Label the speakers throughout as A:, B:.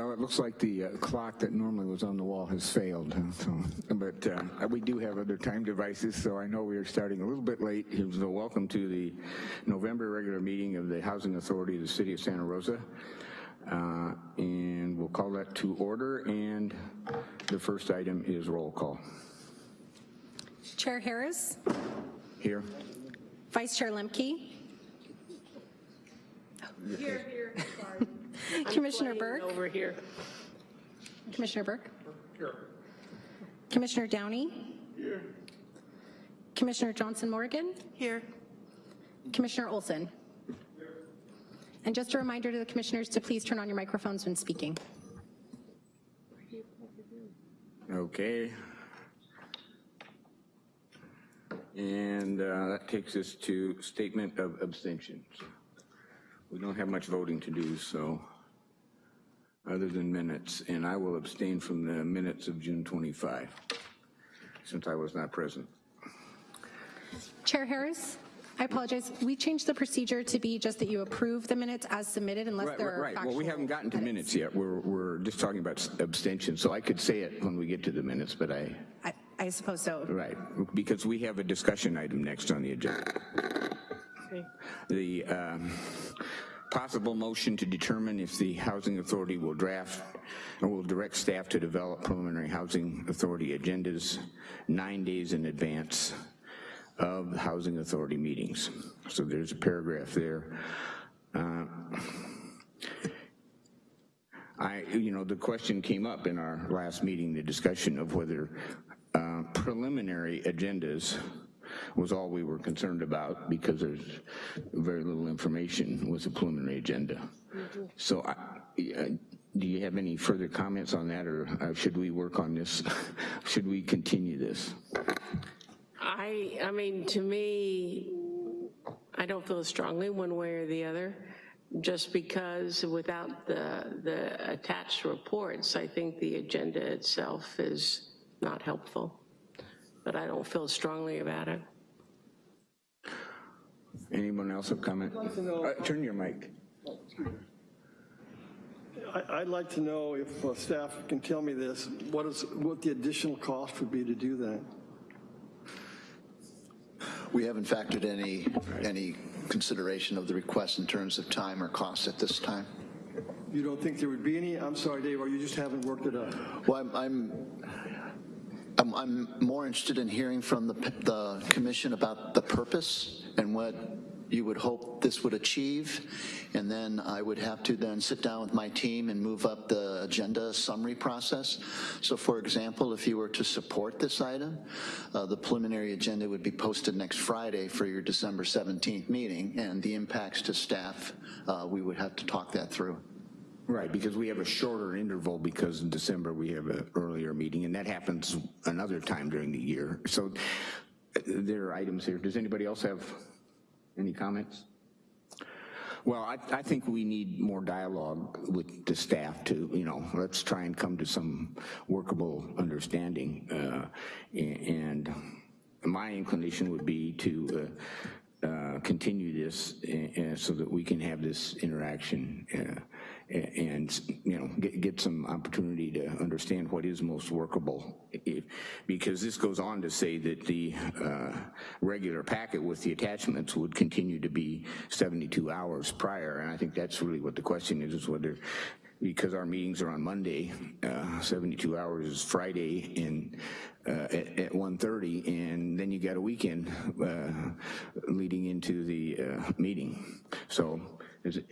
A: Well, it looks like the uh, clock that normally was on the wall has failed, so, but uh, we do have other time devices, so I know we are starting a little bit late. So welcome to the November regular meeting of the Housing Authority of the City of Santa Rosa. Uh, and we'll call that to order, and the first item is roll call.
B: Chair Harris,
A: Here?
B: Vice Chair Lemke,
C: Here, here, sorry.
B: Commissioner Burke,
C: Over here.
B: Commissioner Burke. Here. Commissioner Downey. Here. Commissioner Johnson Morgan,
C: Here.
B: Commissioner Olson. Here. And just a reminder to the commissioners to please turn on your microphones when speaking.
A: Okay. And uh, that takes us to statement of abstentions. We don't have much voting to do, so, other than minutes, and I will abstain from the minutes of June 25, since I was not present.
B: Chair Harris, I apologize. We changed the procedure to be just that you approve the minutes as submitted unless
A: Right,
B: there
A: right,
B: are
A: right. Well, we haven't gotten to
B: edits.
A: minutes yet. We're, we're just talking about abstention, so I could say it when we get to the minutes, but I,
B: I, I suppose so.
A: right, because we have a discussion item next on the agenda. The um, possible motion to determine if the Housing Authority will draft or will direct staff to develop preliminary Housing Authority agendas nine days in advance of Housing Authority meetings. So there's a paragraph there. Uh, I, you know, the question came up in our last meeting, the discussion of whether uh, preliminary agendas was all we were concerned about because there's very little information with the preliminary agenda. So I, do you have any further comments on that or should we work on this? Should we continue this?
C: I, I mean, to me, I don't feel strongly one way or the other, just because without the, the attached reports, I think the agenda itself is not helpful. But I don't feel strongly about it.
A: Anyone else have comment? Uh, Turn your mic.
D: I- I'd like to know if uh, staff can tell me this, what is, what the additional cost would be to do that?
E: We haven't factored any, any consideration of the request in terms of time or cost at this time.
D: You don't think there would be any? I'm sorry, Dave, or you just haven't worked it out?
E: Well, I'm, I'm, I'm, I'm more interested in hearing from the, the commission about the purpose and what you would hope this would achieve. And then I would have to then sit down with my team and move up the agenda summary process. So for example, if you were to support this item, uh, the preliminary agenda would be posted next Friday for your December 17th meeting and the impacts to staff, uh, we would have to talk that through.
A: Right, because we have a shorter interval because in December we have an earlier meeting and that happens another time during the year. So uh, there are items here. Does anybody else have any comments? Well, I, I think we need more dialogue with the staff to, you know, let's try and come to some workable understanding. Uh, and my inclination would be to uh, uh, continue this uh, so that we can have this interaction uh, and, you know, get, get some opportunity to understand what is most workable. If, because this goes on to say that the uh, regular packet with the attachments would continue to be 72 hours prior, and I think that's really what the question is, is whether because our meetings are on Monday, uh, 72 hours is Friday and uh, at at 1:30, and then you got a weekend uh, leading into the uh, meeting. So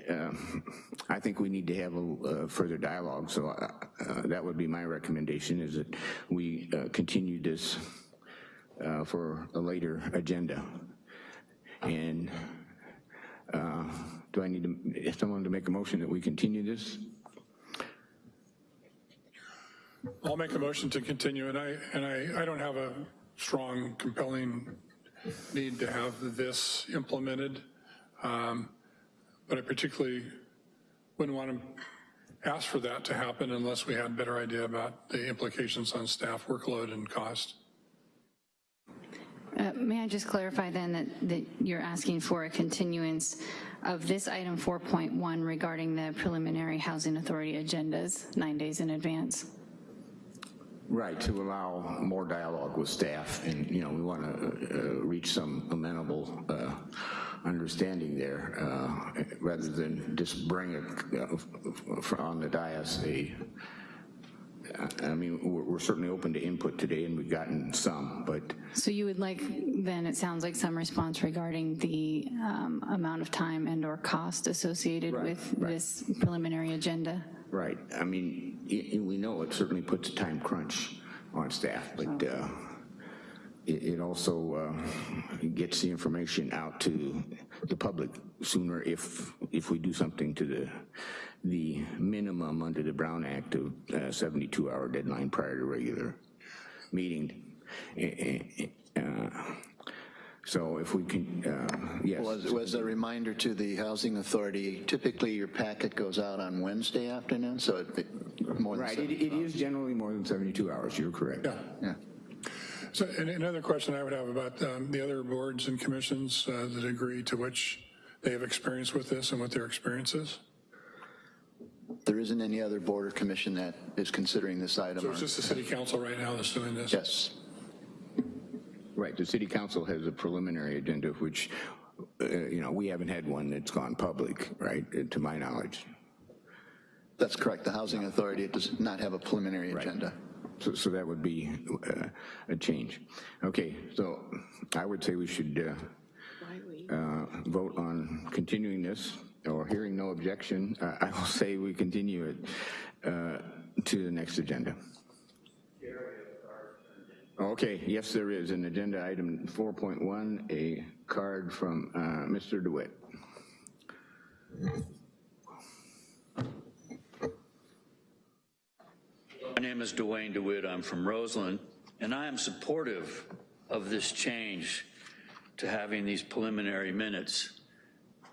A: um, I think we need to have a uh, further dialogue, so uh, uh, that would be my recommendation, is that we uh, continue this uh, for a later agenda. And uh, do I need to, someone to make a motion that we continue this?
F: I'll make a motion to continue, and I, and I, I don't have a strong, compelling need to have this implemented, um, but I particularly wouldn't want to ask for that to happen unless we had a better idea about the implications on staff workload and cost.
G: Uh, May I just clarify then that, that you're asking for a continuance of this item 4.1 regarding the preliminary housing authority agendas nine days in advance?
A: Right, to allow more dialogue with staff, and, you know, we want to reach some amenable uh, understanding there, uh, rather than just bring it on the dais a, I mean, we're we're certainly open to input today, and we've gotten some, but
G: So you would like, then it sounds like some response regarding the um, amount of time and/or cost associated
A: Right,
G: with
A: right.
G: this preliminary agenda?
A: Right, I mean, we know it certainly puts a time crunch on staff, but uh, it it also uh, gets the information out to the public sooner if, if we do something to the, the minimum under the Brown Act of 72-hour deadline prior to regular meeting. Uh, So if we can, uh, yes.
E: Was, was a reminder to the Housing Authority, typically your packet goes out on Wednesday afternoon, so it, more than
A: Right, it it is generally more than 72 hours, you're correct.
F: Yeah.
E: Yeah.
F: So and another question I would have about um, the other boards and commissions uh, that agree to which they have experience with this and what their experience is?
E: There isn't any other board or commission that is considering this item.
F: So it's just the city council right now that's doing this?
E: Yes.
A: Right, the city council has a preliminary agenda, which, uh, you know, we haven't had one that's gone public, right, uh, to my knowledge.
E: That's correct. The Housing Authority does not have a preliminary agenda.
A: So, so that would be uh, a change. Okay, so I would say we should uh, uh, vote on continuing this, or hearing no objection, uh, I will say we continue it uh, to the next agenda. Okay, yes, there is, an agenda item 4.1, a card from uh, Mr. DeWitt.
H: My name is Dwayne DeWitt. I'm from Roseland, and I am supportive of this change to having these preliminary minutes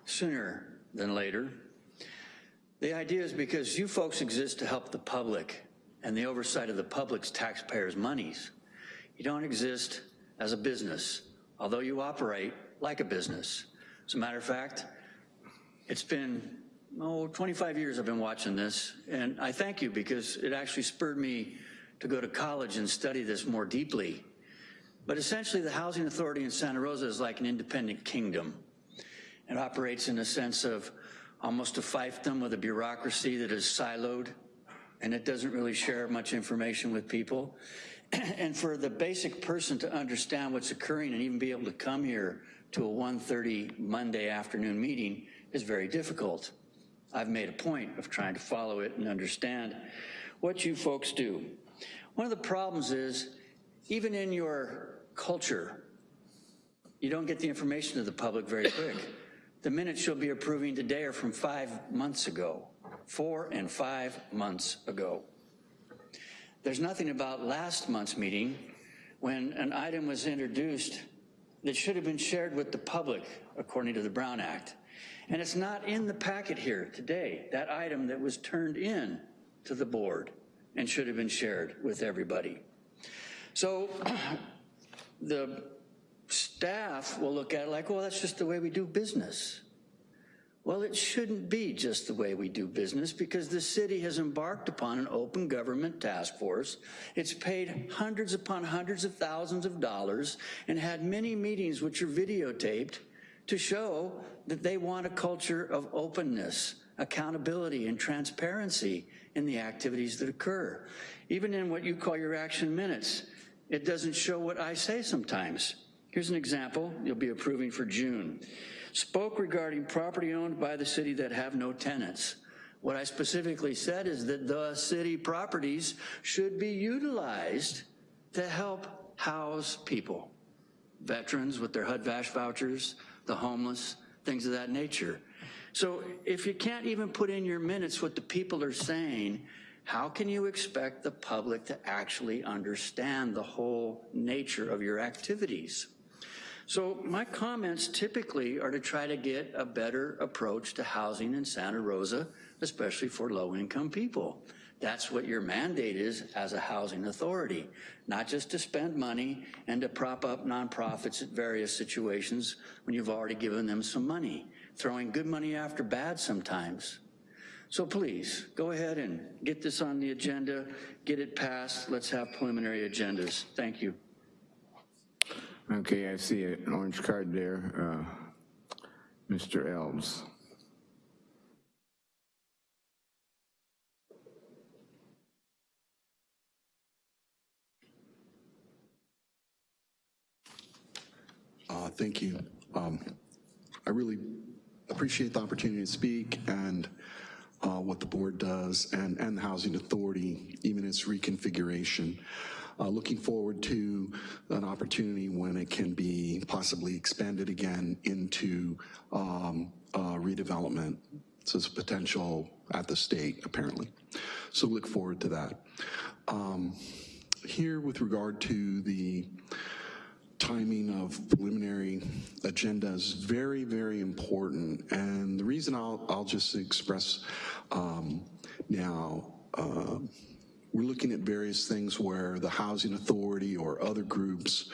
H: sooner than later. The idea is because you folks exist to help the public and the oversight of the public's taxpayers' monies. You don't exist as a business, although you operate like a business. As a matter of fact, it's been, oh, 25 years I've been watching this, and I thank you because it actually spurred me to go to college and study this more deeply. But essentially, the Housing Authority in Santa Rosa is like an independent kingdom. It operates in a sense of almost a fiefdom with a bureaucracy that is siloed, and it doesn't really share much information with people. and for the basic person to understand what's occurring and even be able to come here to a 1.30 Monday afternoon meeting is very difficult. I've made a point of trying to follow it and understand what you folks do. One of the problems is, even in your culture, you don't get the information to the public very quick. The minutes you'll be approving today are from five months ago, four and five months ago. There's nothing about last month's meeting when an item was introduced that should have been shared with the public according to the Brown Act. And it's not in the packet here today, that item that was turned in to the board and should have been shared with everybody. So the staff will look at it like, well, that's just the way we do business. Well, it shouldn't be just the way we do business because the city has embarked upon an open government task force. It's paid hundreds upon hundreds of thousands of dollars and had many meetings which are videotaped to show that they want a culture of openness, accountability and transparency in the activities that occur. Even in what you call your action minutes, it doesn't show what I say sometimes. Here's an example you'll be approving for June. Spoke regarding property owned by the city that have no tenants. What I specifically said is that the city properties should be utilized to help house people, veterans with their HUD-VASH vouchers, the homeless, things of that nature. So if you can't even put in your minutes what the people are saying, how can you expect the public to actually understand the whole nature of your activities? So my comments typically are to try to get a better approach to housing in Santa Rosa, especially for low-income people. That's what your mandate is as a housing authority, not just to spend money and to prop up nonprofits at various situations when you've already given them some money, throwing good money after bad sometimes. So please, go ahead and get this on the agenda, get it passed, let's have preliminary agendas. Thank you.
A: Okay, I see an orange card there. Uh, Mr. Elves.
I: Uh, Thank you. Um, I really appreciate the opportunity to speak and uh, what the board does and, and the Housing Authority, even its reconfiguration. Uh, Looking forward to an opportunity when it can be possibly expanded again into um, redevelopment. So it's potential at the state, apparently. So look forward to that. Um, Here with regard to the timing of preliminary agenda is very, very important. And the reason I'll, I'll just express um, now, uh, we're looking at various things where the Housing Authority or other groups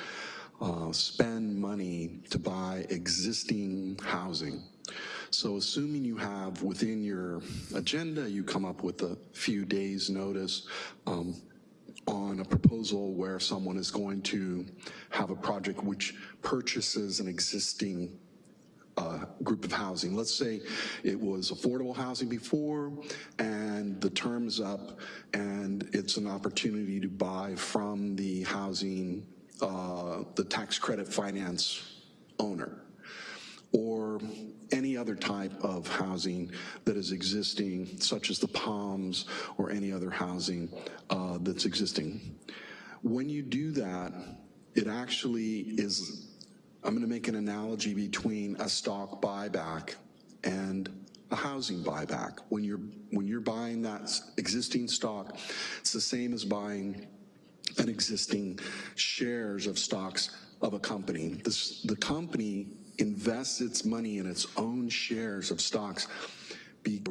I: uh, spend money to buy existing housing. So assuming you have within your agenda, you come up with a few days notice, um, on a proposal where someone is going to have a project which purchases an existing uh, group of housing. Let's say it was affordable housing before and the term is up and it's an opportunity to buy from the housing, uh, the tax credit finance owner or any other type of housing that is existing, such as the Palms or any other housing uh, that's existing. When you do that, it actually is, I'm gonna make an analogy between a stock buyback and a housing buyback. When you're, when you're buying that existing stock, it's the same as buying an existing shares of stocks of a company. This, the company invests its money in its own shares of stocks, be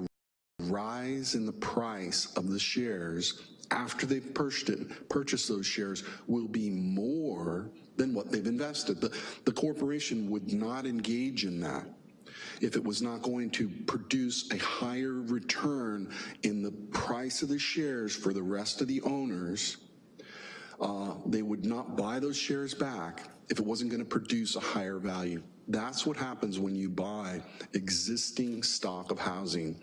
I: rise in the price of the shares after they've purchased purchased those shares will be more than what they've invested. The, the corporation would not engage in that if it was not going to produce a higher return in the price of the shares for the rest of the owners, uh, they would not buy those shares back if it wasn't gonna produce a higher value. That's what happens when you buy existing stock of housing.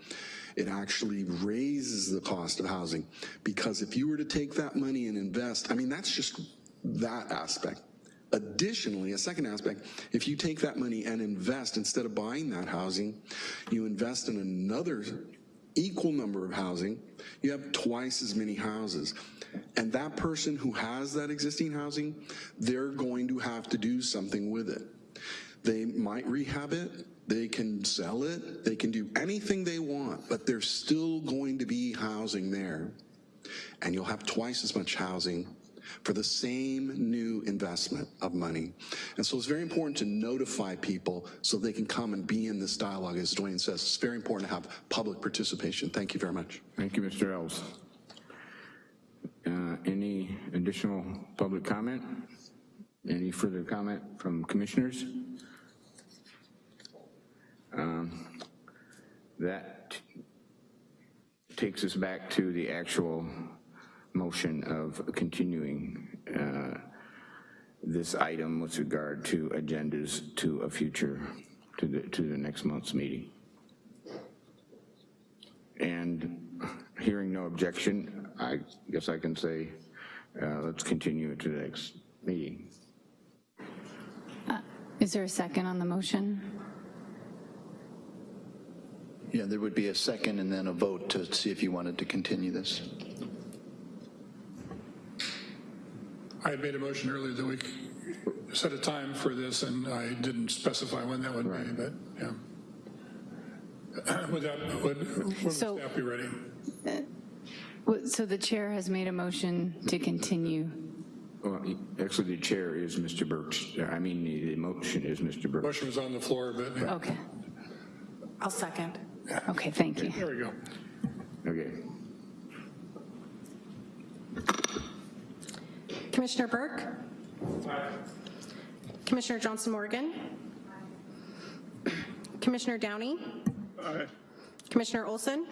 I: It actually raises the cost of housing because if you were to take that money and invest, I mean, that's just that aspect. Additionally, a second aspect, if you take that money and invest, instead of buying that housing, you invest in another equal number of housing, you have twice as many houses. And that person who has that existing housing, they're going to have to do something with it. They might rehab it, they can sell it, they can do anything they want, but there's still going to be housing there. And you'll have twice as much housing for the same new investment of money. And so it's very important to notify people so they can come and be in this dialogue. As Dwayne says, it's very important to have public participation. Thank you very much.
A: Thank you, Mr. Elves. Uh, Any additional public comment? Any further comment from commissioners? Um, That takes us back to the actual motion of continuing uh, this item with regard to agendas to a future, to the, to the next month's meeting. And hearing no objection, I guess I can say, uh, let's continue to the next meeting.
G: Is there a second on the motion?
E: Yeah, there would be a second and then a vote to see if you wanted to continue this.
F: I had made a motion earlier that we set a time for this, and I didn't specify when that would be, but, yeah. Would that, would, would
G: So-
F: staff be ready?
G: Uh, well, So the chair has made a motion to continue.
A: Well, actually, the chair is Mr. Burks. I mean, the motion is Mr. Burks.
F: Motion was on the floor, but, yeah,
G: Okay,
B: I'll second.
G: Okay, thank you.
F: there we go.
A: Okay.
B: Commissioner Burke? Aye. Commissioner Johnson Morgan? Aye. Commissioner Downey? Aye. Commissioner Olson?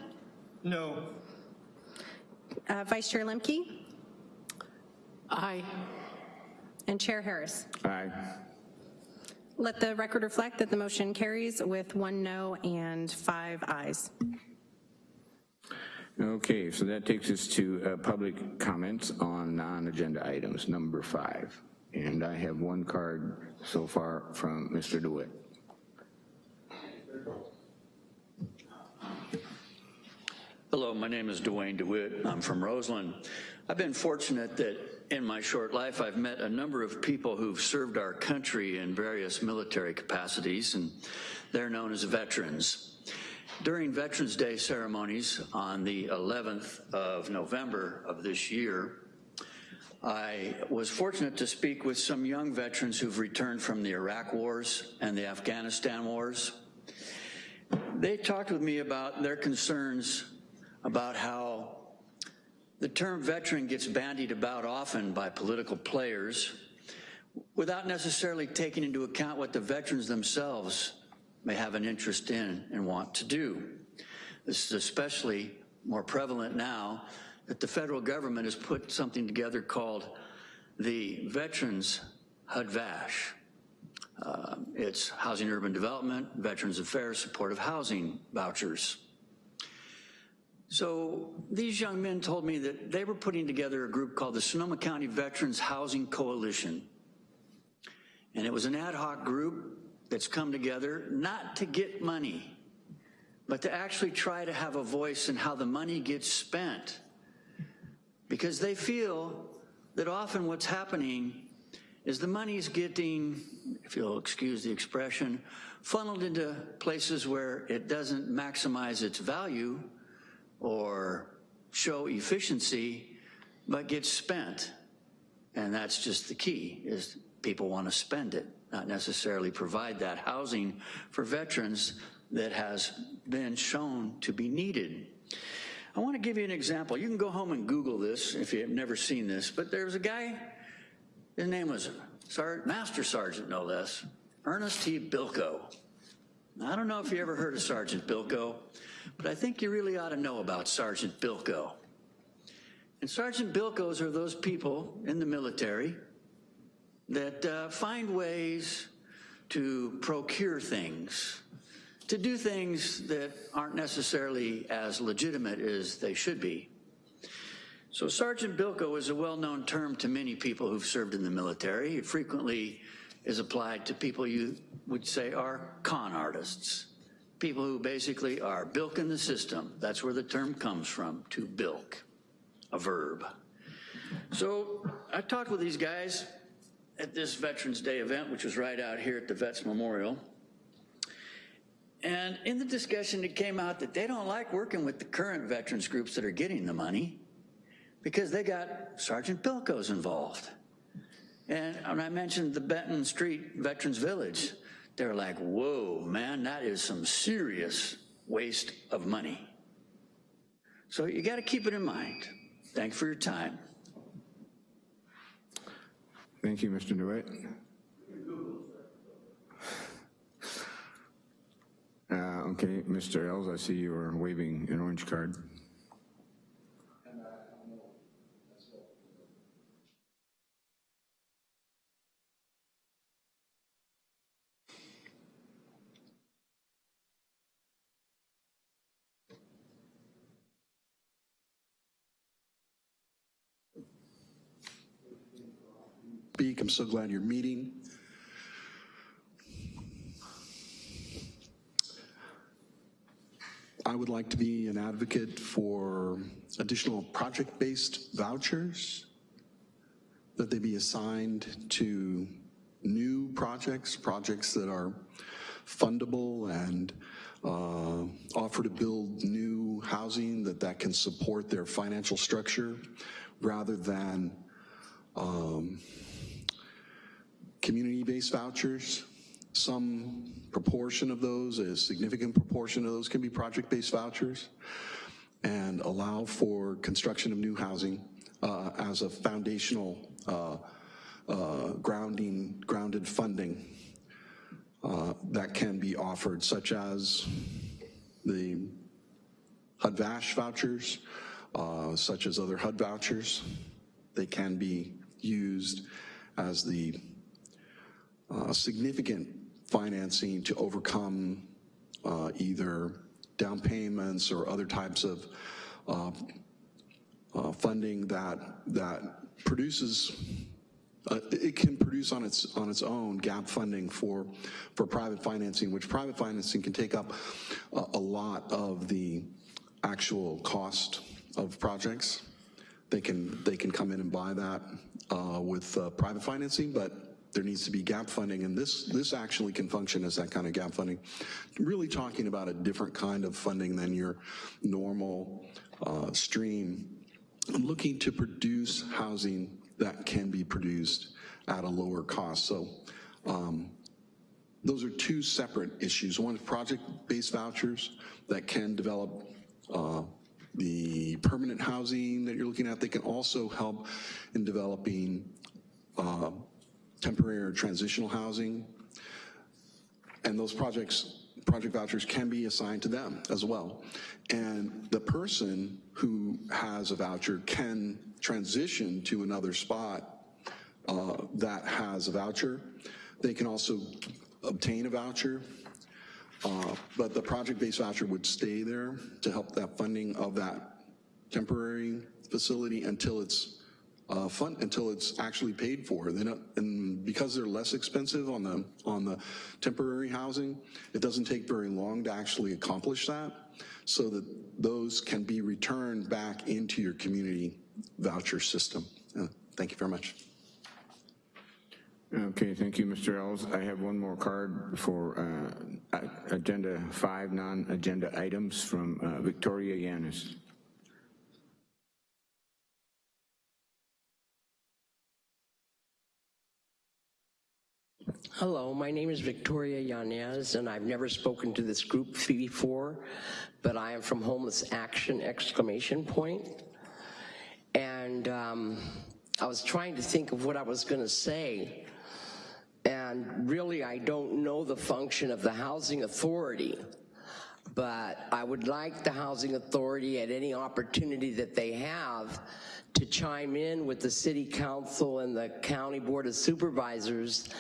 D: No.
B: Uh, Vice Chair Lemke?
C: Aye.
B: And Chair Harris.
A: Aye.
B: Let the record reflect that the motion carries with one no and five ayes.
A: Okay, so that takes us to uh, public comments on non-agenda items, number five. And I have one card so far from Mr. DeWitt.
H: Hello, my name is Dwayne DeWitt. I'm from Roseland. I've been fortunate that in my short life I've met a number of people who've served our country in various military capacities, and they're known as veterans. During Veterans Day ceremonies on the 11th of November of this year, I was fortunate to speak with some young veterans who've returned from the Iraq wars and the Afghanistan wars. They talked with me about their concerns about how the term veteran gets bandied about often by political players without necessarily taking into account what the veterans themselves may have an interest in and want to do. This is especially more prevalent now that the federal government has put something together called the Veterans HUD-VASH. Uh, it's Housing Urban Development, Veterans Affairs, Supportive Housing Vouchers. So these young men told me that they were putting together a group called the Sonoma County Veterans Housing Coalition. And it was an ad hoc group that's come together not to get money, but to actually try to have a voice in how the money gets spent. Because they feel that often what's happening is the money's getting, if you'll excuse the expression, funneled into places where it doesn't maximize its value or show efficiency, but get spent. And that's just the key, is people want to spend it, not necessarily provide that housing for veterans that has been shown to be needed. I want to give you an example. You can go home and Google this if you've never seen this, but there's a guy, his name was Sar Master Sergeant, no less, Ernest T. Bilko. I don't know if you ever heard of Sergeant Bilko, but I think you really ought to know about Sergeant Bilko. And Sergeant Bilkos are those people in the military that uh, find ways to procure things, to do things that aren't necessarily as legitimate as they should be. So Sergeant Bilko is a well-known term to many people who've served in the military. It frequently is applied to people you would say are con artists, people who basically are bilking the system. That's where the term comes from, to bilk, a verb. So I talked with these guys at this Veterans Day event, which was right out here at the Vets Memorial. And in the discussion, it came out that they don't like working with the current veterans groups that are getting the money because they got Sergeant Bilko's involved. And when I mentioned the Benton Street Veterans Village, they're like, whoa, man, that is some serious waste of money. So you got to keep it in mind. Thanks for your time.
A: Thank you, Mr. DeWitt. Uh, okay, Mr. Ells, I see you are waving an orange card.
I: Speak. I'm so glad you're meeting. I would like to be an advocate for additional project-based vouchers, that they be assigned to new projects, projects that are fundable and uh, offer to build new housing that that can support their financial structure rather than um, vouchers. Some proportion of those, a significant proportion of those can be project-based vouchers and allow for construction of new housing uh, as a foundational uh, uh, grounding, grounded funding uh, that can be offered, such as the HUD-VASH vouchers, uh, such as other HUD vouchers. They can be used as the uh, significant financing to overcome uh, either down payments or other types of uh, uh, funding that that produces uh, it can produce on its on its own gap funding for for private financing, which private financing can take up a, a lot of the actual cost of projects. They can they can come in and buy that uh, with uh, private financing, but there needs to be gap funding, and this this actually can function as that kind of gap funding. Really talking about a different kind of funding than your normal uh, stream. Looking to produce housing that can be produced at a lower cost. So um, those are two separate issues. One is project-based vouchers that can develop uh, the permanent housing that you're looking at. They can also help in developing uh, temporary or transitional housing. And those projects, project vouchers can be assigned to them as well. And the person who has a voucher can transition to another spot uh, that has a voucher. They can also obtain a voucher, uh, but the project-based voucher would stay there to help that funding of that temporary facility until it's uh, fund until it's actually paid for. They don't, and because they're less expensive on the on the temporary housing, it doesn't take very long to actually accomplish that, so that those can be returned back into your community voucher system. Uh, thank you very much.
A: Okay, thank you, Mr. Ells. I have one more card for uh, agenda five non-agenda items from uh, Victoria Yanis.
J: Hello, my name is Victoria Yanez, and I've never spoken to this group before, but I am from Homeless Action, exclamation point. And um, I was trying to think of what I was gonna say, and really I don't know the function of the Housing Authority, but I would like the Housing Authority at any opportunity that they have to chime in with the City Council and the County Board of Supervisors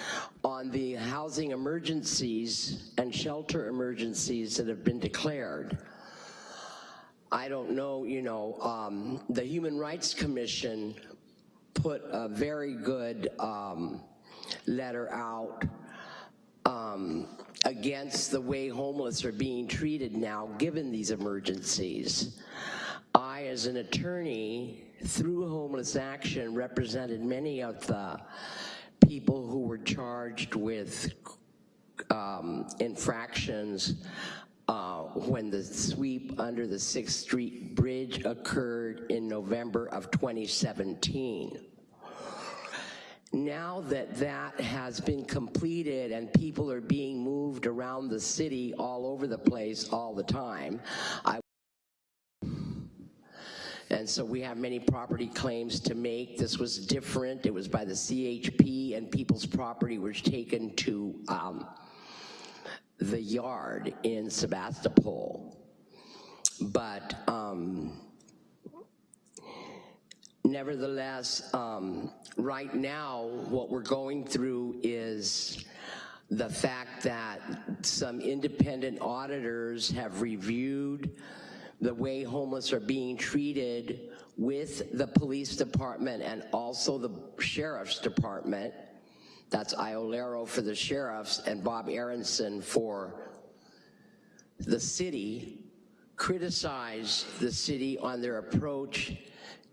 J: on the housing emergencies and shelter emergencies that have been declared. I don't know, you know, um, the Human Rights Commission put a very good um, letter out um, against the way homeless are being treated now given these emergencies. I, as an attorney, through Homeless Action, represented many of the people who were charged with um, infractions uh, when the sweep under the 6th Street Bridge occurred in November of 2017. Now that that has been completed and people are being moved around the city all over the place all the time, I and so we have many property claims to make. This was different. It was by the CHP and people's property was taken to um, the yard in Sebastopol. But um, nevertheless, um, right now, what we're going through is the fact that some independent auditors have reviewed the way homeless are being treated with the police department and also the sheriff's department. That's Iolero for the sheriffs and Bob Aronson for the city, criticize the city on their approach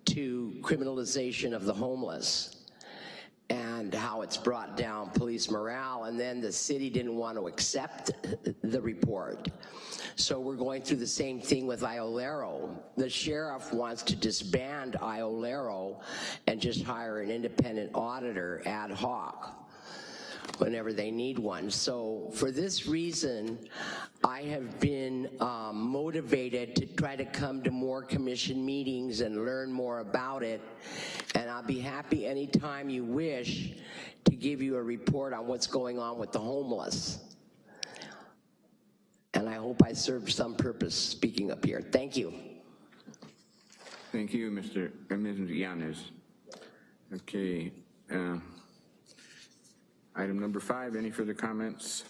J: to criminalization of the homeless and how it's brought down police morale, and then the city didn't want to accept the report. So we're going through the same thing with Iolero. The sheriff wants to disband Iolero and just hire an independent auditor ad hoc whenever they need one. So for this reason, I have been um, motivated to try to come to more commission meetings and learn more about it. And I'll be happy anytime you wish to give you a report on what's going on with the homeless. And I hope I served some purpose speaking up here. Thank you.
A: Thank you, Mr. uh, Ms. Yanes. Okay. uh, Item number five, any further comments?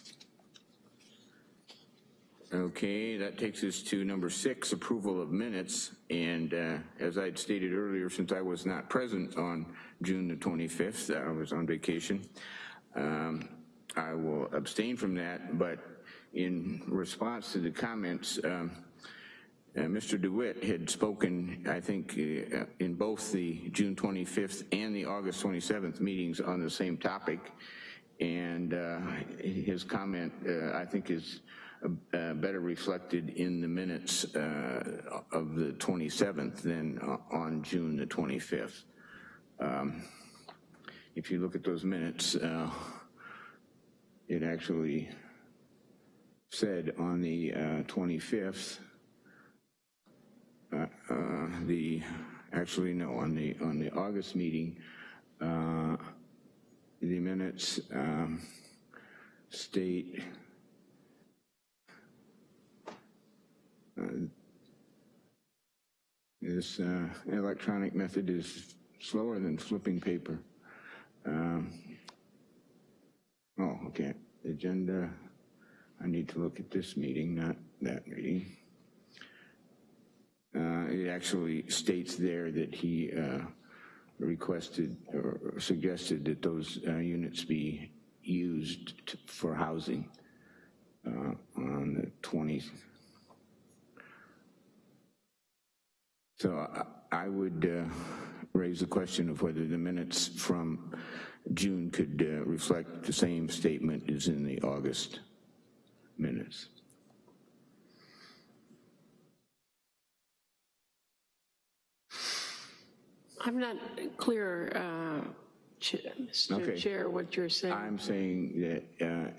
A: Okay, that takes us to number six, approval of minutes. And uh, as I'd stated earlier, since I was not present on June the 25th, I was on vacation, um, I will abstain from that, but in response to the comments, um, uh, Mr. DeWitt had spoken, I think, uh, in both the June 25th and the August 27th meetings on the same topic. And uh, his comment, uh, I think, is uh, better reflected in the minutes uh, of the 27th than on June the 25th. Um, If you look at those minutes, uh, it actually said on the uh, 25th, uh, uh, the, actually, no, on the, on the August meeting, uh, the minutes um, state, uh, this uh, electronic method is slower than flipping paper. Um, Oh, okay, agenda, I need to look at this meeting, not that meeting. Uh, It actually states there that he uh, requested or suggested that those uh, units be used t- for housing uh, on the 20th. So I- I would uh, raise the question of whether the minutes from June could uh, reflect the same statement as in the August minutes.
C: I'm not clear, uh, Ch-
A: Okay.
C: Mr. Chair, what you're saying.
A: I'm saying that uh,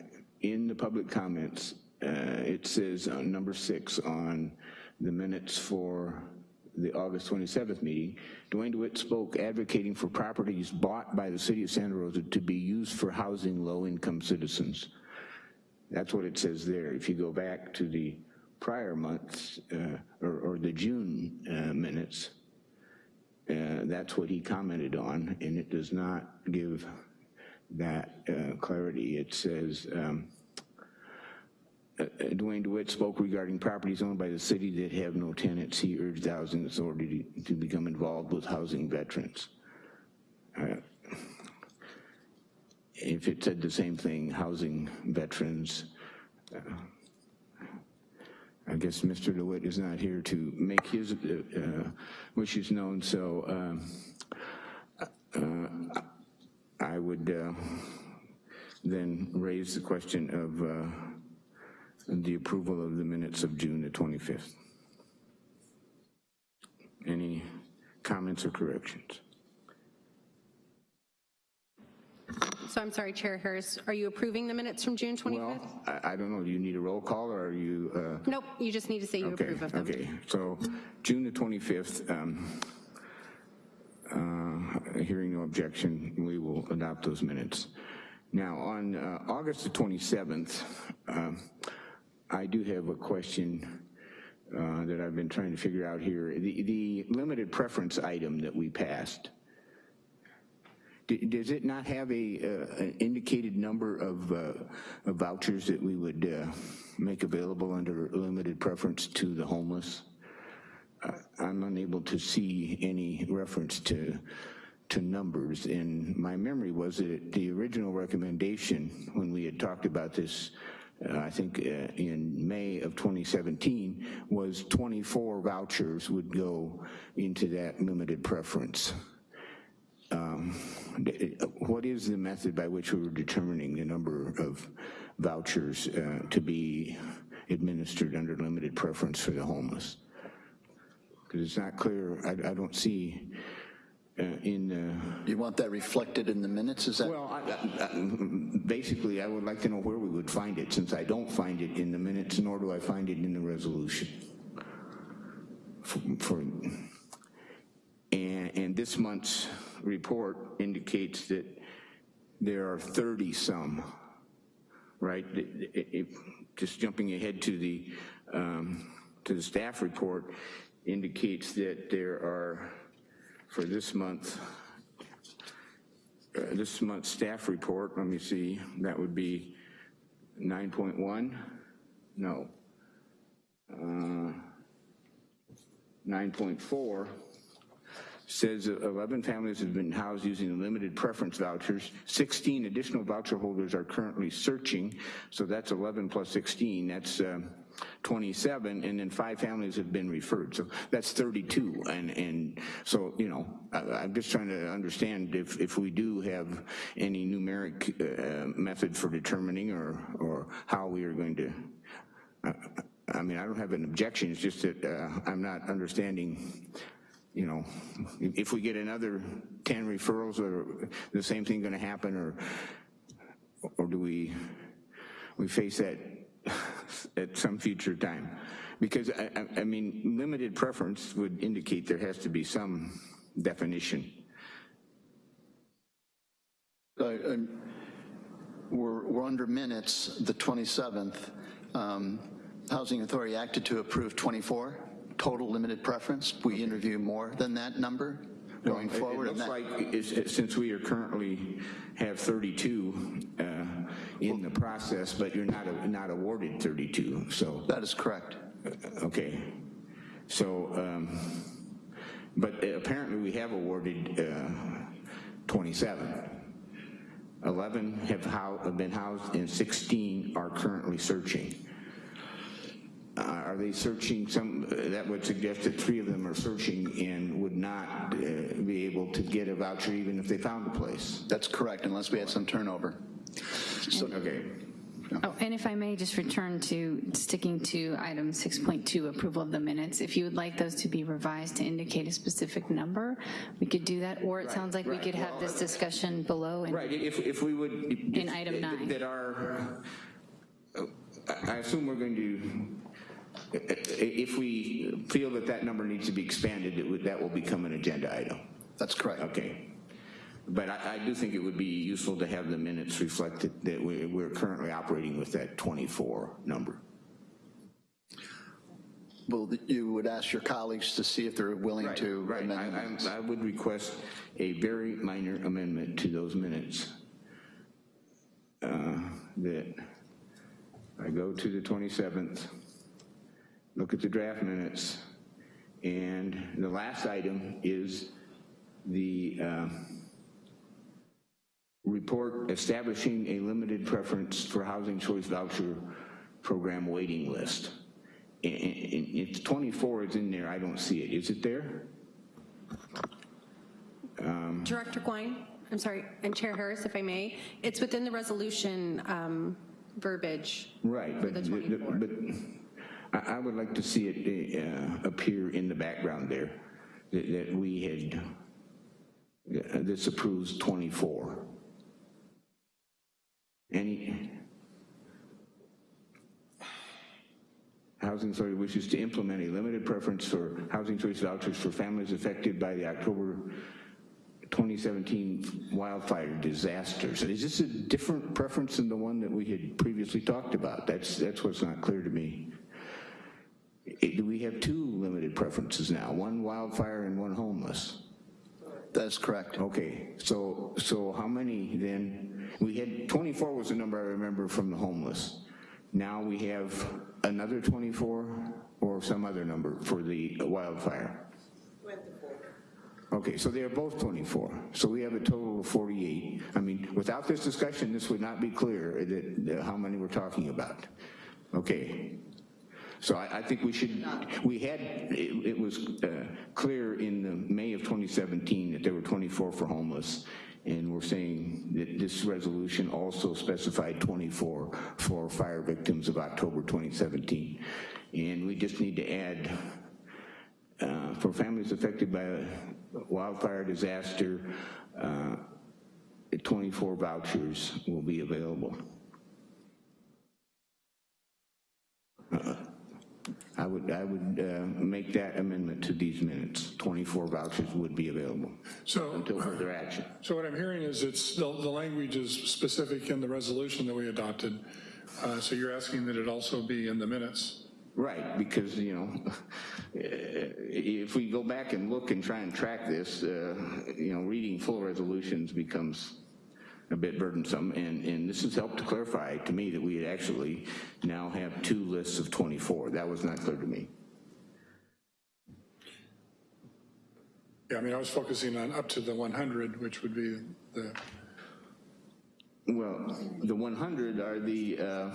A: in the public comments, uh, it says on number six on the minutes for the August 27th meeting, Dwayne DeWitt spoke advocating for properties bought by the city of Santa Rosa to be used for housing low-income citizens. That's what it says there. If you go back to the prior months, uh, or or the June uh, minutes, uh, that's what he commented on, and it does not give that uh, clarity. It says, um, uh, uh, Dwayne DeWitt spoke regarding properties owned by the city that have no tenants. He urged the housing authority to to become involved with housing veterans. Uh, If it said the same thing, housing veterans, uh, I guess Mr. DeWitt is not here to make his uh, uh, wishes known, so um, uh, I would uh, then raise the question of uh, the approval of the minutes of June the 25th. Any comments or corrections?
B: So I'm sorry, Chair Harris, are you approving the minutes from June 25th?
A: Well, I I don't know, do you need a roll call, or are you? uh,
B: Nope, you just need to say you
A: Okay,
B: approve of them.
A: okay, so June the 25th, um, uh, hearing no objection, we will adopt those minutes. Now, on uh, August the 27th, um, I do have a question uh, that I've been trying to figure out here. The the limited preference item that we passed, does it not have a, uh, an indicated number of uh, of vouchers that we would uh, make available under limited preference to the homeless? I'm unable to see any reference to, to numbers. And my memory was that the original recommendation, when we had talked about this, uh, I think uh, in May of 2017, was 24 vouchers would go into that limited preference. Um, What is the method by which we were determining the number of vouchers uh, to be administered under limited preference for the homeless? Because it's not clear, I, I don't see uh, in, uh,
E: You want that reflected in the minutes, is that?
A: well, I- I- I- basically, I would like to know where we would find it, since I don't find it in the minutes, nor do I find it in the resolution. For, for- and, and this month's report indicates that there are 30-some, right? It- it- it- Just jumping ahead to the, um, to the staff report indicates that there are, for this month, uh, this month's staff report, let me see, that would be 9.1? No. Uh, 9.4 says 11 families have been housed using limited preference vouchers. 16 additional voucher holders are currently searching, so that's 11 plus 16, that's um, 27, and then five families have been referred, so that's 32. And, and so, you know, I- I'm just trying to understand if, if we do have any numeric uh, method for determining or, or how we are going to, I mean, I don't have an objection, it's just that uh, I'm not understanding, you know, if we get another 10 referrals, or the same thing gonna happen, or, or do we, we face that at some future time? Because, I, I- I mean, limited preference would indicate there has to be some definition.
E: Uh, um, We're, we're under minutes, the 27th. Um, Housing Authority acted to approve 24, total limited preference. We interview more than that number going
A: It-
E: forward.
A: It looks like, it's- since we are currently have 32 uh, in the process, but you're not, not awarded 32, so,
E: That is correct.
A: okay. So, um, but apparently we have awarded uh, 27. 11 have have been housed and 16 are currently searching. Uh, Are they searching some, that would suggest that three of them are searching and would not uh, be able to get a voucher even if they found a place?
E: That's correct, unless we had some turnover.
A: So, okay.
G: Oh, and if I may just return to sticking to item 6.2, approval of the minutes. If you would like those to be revised to indicate a specific number, we could do that, or it sounds like we
A: right.
G: could have this discussion below. and-
A: Right, if, if we would.
G: In item nine.
A: That are, I I assume we're going to, if we feel that that number needs to be expanded, it would, that will become an agenda item.
E: That's correct.
A: Okay. But I, I do think it would be useful to have the minutes reflect that, that we- we're currently operating with that 24 number.
E: Well, you would ask your colleagues to see if they're willing
A: Right,
E: to
A: right. I- I I would request a very minor amendment to those minutes. Uh, That I go to the 27th, look at the draft minutes, and the last item is the uh, report establishing a limited preference for housing choice voucher program waiting list. And- and If 24 is in there, I don't see it. Is it there?
B: Director Gouin, I'm sorry, and Chair Harris, if I may, it's within the resolution um, verbiage.
A: Right, but,
B: the
A: the-
B: 24.
A: but I, would like to see it uh, appear in the background there, that, that we had, uh, this approves 24. Any, Housing Authority wishes to implement a limited preference for housing choice vouchers for families affected by the October 2017 wildfire disasters. Is this a different preference than the one that we had previously talked about? That's, that's what's not clear to me. Do we have two limited preferences now, one wildfire and one homeless?
E: That's correct.
A: Okay, so, so how many then, we had, 24 was the number I remember from the homeless. now we have another 24 or some other number for the wildfire? 24. Okay, so they are both 24. So we have a total of 48. I mean, without this discussion, this would not be clear that, that how many we're talking about. Okay. So I, I think we should, we had, it, it was uh, clear in the May of 2017 that there were 24 for homeless, and we're saying that this resolution also specified 24 for fire victims of October 2017. And we just need to add uh, for families affected by a wildfire disaster, uh, 24 vouchers will be available. I would, I would uh, make that amendment to these minutes. 24 vouchers would be available
F: So,
A: until further action.
F: so what I'm hearing is it's, the, the language is specific in the resolution that we adopted. Uh, So you're asking that it also be in the minutes?
A: Right, because, you know, if we go back and look and try and track this, uh, you know, reading full resolutions becomes a bit burdensome, and, and this has helped to clarify to me that we actually now have two lists of 24. That was not clear to me.
F: Yeah, I mean, I was focusing on up to the 100, which would be the,
A: Well, the 100 are the uh,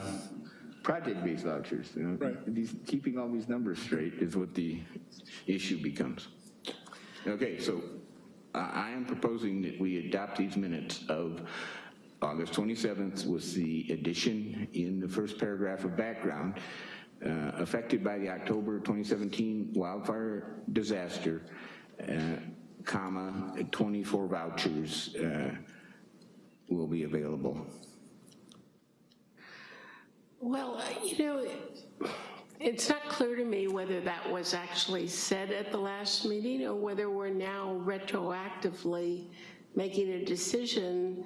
A: project-based vouchers. you know.
F: Right.
A: These, keeping all these numbers straight is what the issue becomes. Okay, so I am proposing that we adopt these minutes of August 27th with the addition in the first paragraph of background, uh, affected by the October 2017 wildfire disaster, uh, comma, 24 vouchers uh, will be available.
C: Well, you know, it's not clear to me whether that was actually said at the last meeting or whether we're now retroactively making a decision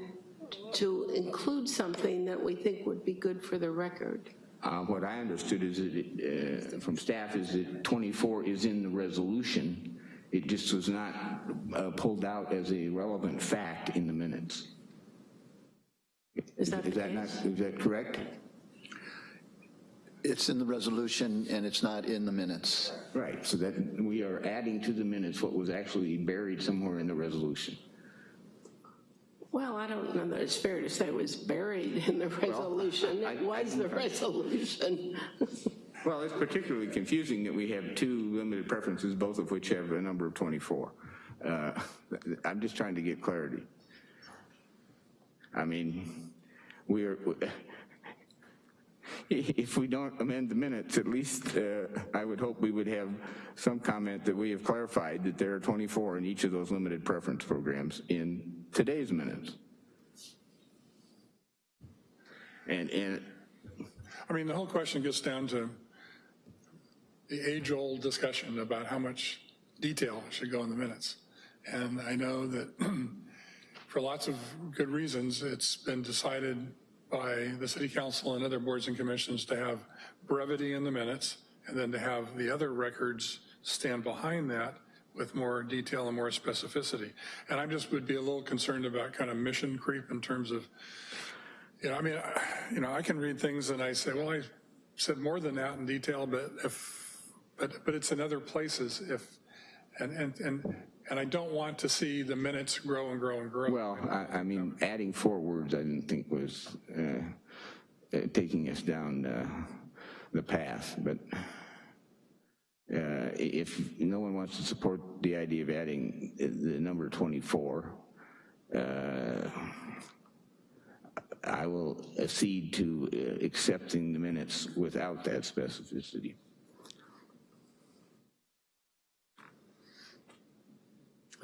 C: to include something that we think would be good for the record.
A: Uh, What I understood is that, it, uh, from staff, is that 24 is in the resolution. It just was not uh, pulled out as a relevant fact in the minutes.
C: Is that the
A: Is that not, is that correct?
E: It's in the resolution and it's not in the minutes.
A: Right, so that we are adding to the minutes what was actually buried somewhere in the resolution.
C: Well, I don't know that it's fair to say it was buried in the resolution.
A: I-
C: It was the resolution.
A: Well, it's particularly confusing that we have two limited preferences, both of which have a number of 24. Uh, I'm just trying to get clarity. I mean, we are, if we don't amend the minutes, at least uh, I would hope we would have some comment that we have clarified that there are 24 in each of those limited preference programs in today's minutes. And, and
F: I mean, the whole question gets down to the age-old discussion about how much detail should go in the minutes. And I know that for lots of good reasons, it's been decided by the city council and other boards and commissions to have brevity in the minutes and then to have the other records stand behind that with more detail and more specificity. And I just would be a little concerned about kind of mission creep in terms of you know, I mean, I- you know, I can read things and I say, well, I said more than that in detail, but if, but, but it's in other places if, and, and, and, and I don't want to see the minutes grow and grow and grow.
A: Well, I, I mean, adding four words I didn't think was uh, uh, taking us down uh, the path, but uh, if no one wants to support the idea of adding the number 24, uh, I will accede to uh, accepting the minutes without that specificity.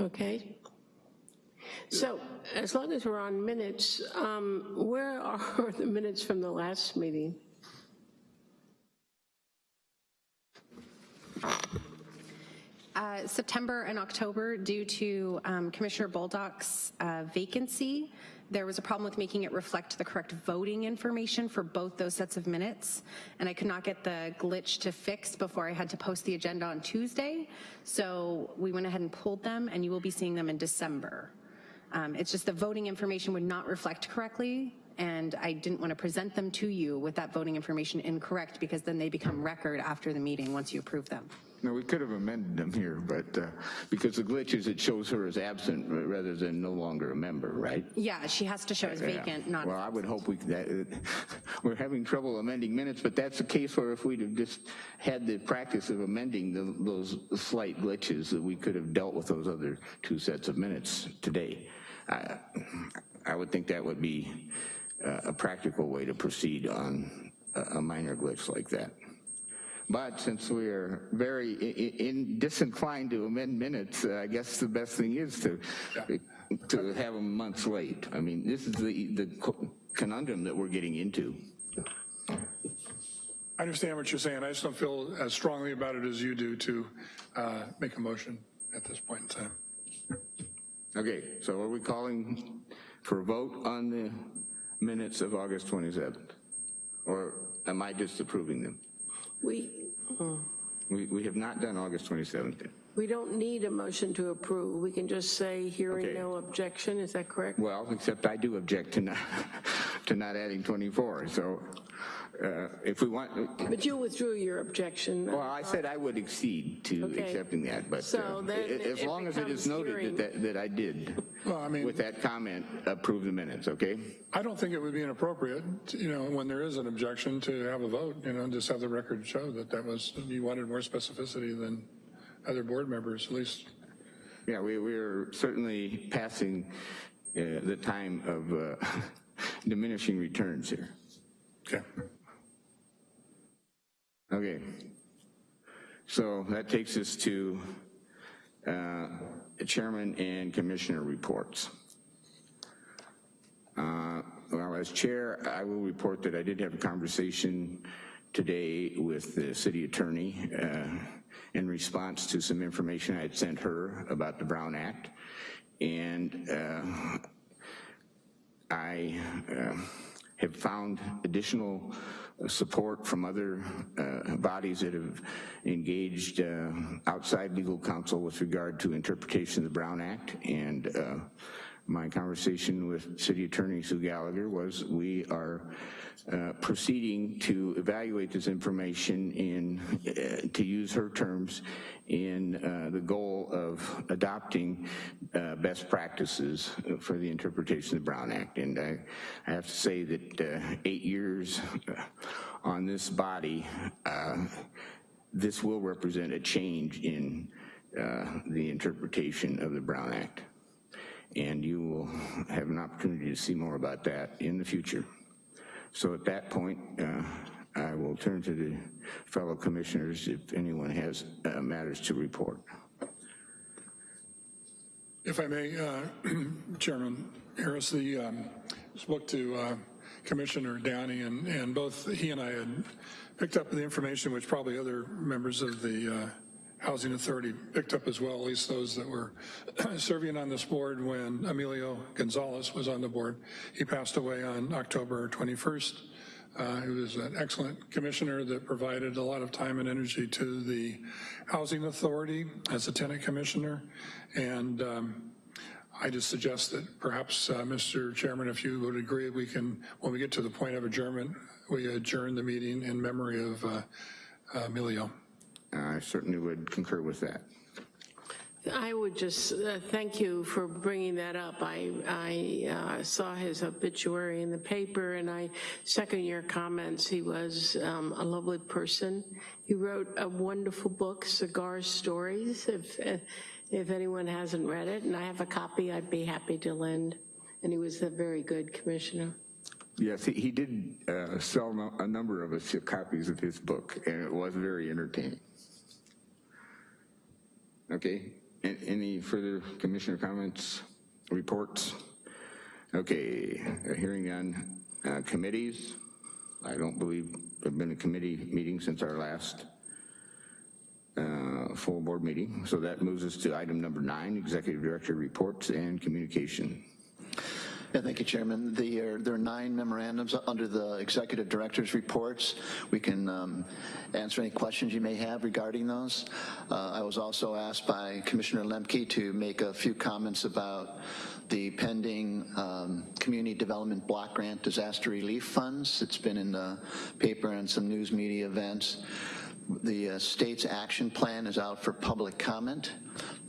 C: Okay. So as long as we're on minutes, um, where are the minutes from the last meeting?
B: Uh, September and October, due to um, Commissioner Bolduc's uh, vacancy, there was a problem with making it reflect the correct voting information for both those sets of minutes, and I could not get the glitch to fix before I had to post the agenda on Tuesday, so we went ahead and pulled them, and you will be seeing them in December. Um, It's just the voting information would not reflect correctly, and I didn't want to present them to you with that voting information incorrect, because then they become record after the meeting, once you approve them.
A: No, we could have amended them here, but uh, because the glitch is it shows her as absent rather than no longer a member, right?
B: Yeah, she has to show as vacant,
A: Yeah.
B: not,
A: Well, I would hope we, that, uh, we're having trouble amending minutes, but that's a case where if we'd have just had the practice of amending the- those slight glitches, that we could have dealt with those other two sets of minutes today. I I would think that would be uh, a practical way to proceed on a a minor glitch like that. But since we are very i- i- in disinclined to amend minutes, uh, I guess the best thing is to, to have them months late. I mean, this is the, the conundrum that we're getting into.
F: I understand what you're saying. I just don't feel as strongly about it as you do to uh, make a motion at this point in time.
A: Okay, so are we calling for a vote on the minutes of August 27th? Or am I just approving them?
C: We, Mm.
A: We, we have not done August 27th yet.
C: we don't need a motion to approve. We can just say hearing
A: Okay.
C: no objection, is that correct?
A: Well, except I do object to not, to not adding 24, so uh, if we want,
C: But you withdrew your objection.
A: Well, I said I would accede to
C: Okay.
A: accepting that, but
C: So
A: uh,
C: then
A: a- as
C: it
A: long as it is noted
C: hearing.
A: that, that that I did,
F: Well, I mean-
A: with that comment, approve the minutes, okay?
F: I don't think it would be inappropriate, you know, when there is an objection to have a vote, you know, and just have the record show that that was, you wanted more specificity than other board members, at least.
A: Yeah, we, we are certainly passing uh, the time of uh, diminishing returns here.
F: Okay.
A: Okay. So that takes us to uh, chairman and commissioner reports. Uh, Well, as chair, I will report that I did have a conversation today with the city attorney uh, in response to some information I had sent her about the Brown Act. And uh, I uh, have found additional support from other uh, bodies that have engaged uh, outside legal counsel with regard to interpretation of the Brown Act. And uh, my conversation with City Attorney Sue Gallagher was we are uh, proceeding to evaluate this information in, uh, to use her terms, in uh, the goal of adopting uh, best practices for the interpretation of the Brown Act. And I, I have to say that uh, eight years on this body, this will represent a change in the interpretation of the Brown Act. And you will have an opportunity to see more about that in the future. So at that point, uh, I will turn to the fellow commissioners if anyone has uh, matters to report.
F: If I may, uh, Chairman Harris, the, um, spoke to uh, Commissioner Downey, and, and both he and I had picked up the information which probably other members of the uh, Housing Authority picked up as well, at least those that were serving on this board when Emilio Gonzalez was on the board. He passed away on October 21st. Uh, He was an excellent commissioner that provided a lot of time and energy to the Housing Authority as a tenant commissioner. And um, I just suggest that perhaps, uh, Mr. Chairman, if you would agree, we can, when we get to the point of adjournment, we adjourn the meeting in memory of uh, Emilio.
A: I certainly would concur with that.
C: I would just uh, thank you for bringing that up. I, I uh, saw his obituary in the paper, and I second your comments. He was um, a lovely person. He wrote a wonderful book, Cigar Stories, if, if anyone hasn't read it, and I have a copy I'd be happy to lend. And he was a very good commissioner.
A: Yes, he, he did uh, sell a number of us copies of his book, and it was very entertaining. Okay, any further commissioner comments, reports? Okay, hearing on Uh, Committees? I don't believe there've been a committee meeting since our last uh, full board meeting. So that moves us to item number nine, executive director reports and communication.
E: Yeah, thank you, Chairman. Uh, there are nine memorandums under the executive director's reports. We can um, answer any questions you may have regarding those. Uh, I was also asked by Commissioner Lemke to make a few comments about the pending um, Community Development Block Grant Disaster Relief Funds. It's been in the paper and some news media events. The uh, state's action plan is out for public comment,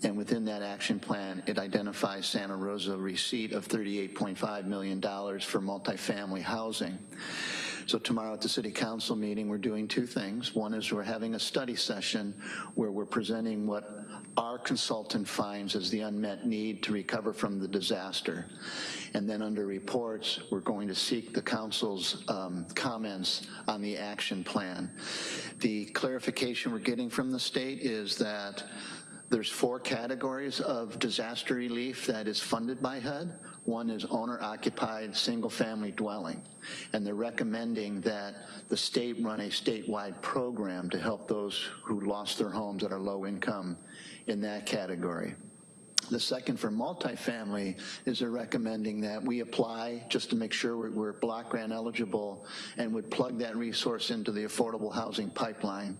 E: and within that action plan, it identifies Santa Rosa receipt of $38.5 million for multifamily housing. So tomorrow at the city council meeting, we're doing two things. One is we're having a study session where we're presenting what our consultant finds as the unmet need to recover from the disaster. And then under reports, we're going to seek the council's um, comments on the action plan. The clarification we're getting from the state is that there's four categories of disaster relief that is funded by HUD. One is owner-occupied single-family dwelling, and they're recommending that the state run a statewide program to help those who lost their homes that are low income in that category. The second for multifamily is they're recommending that we apply just to make sure we're, we're block grant eligible and would plug that resource into the affordable housing pipeline.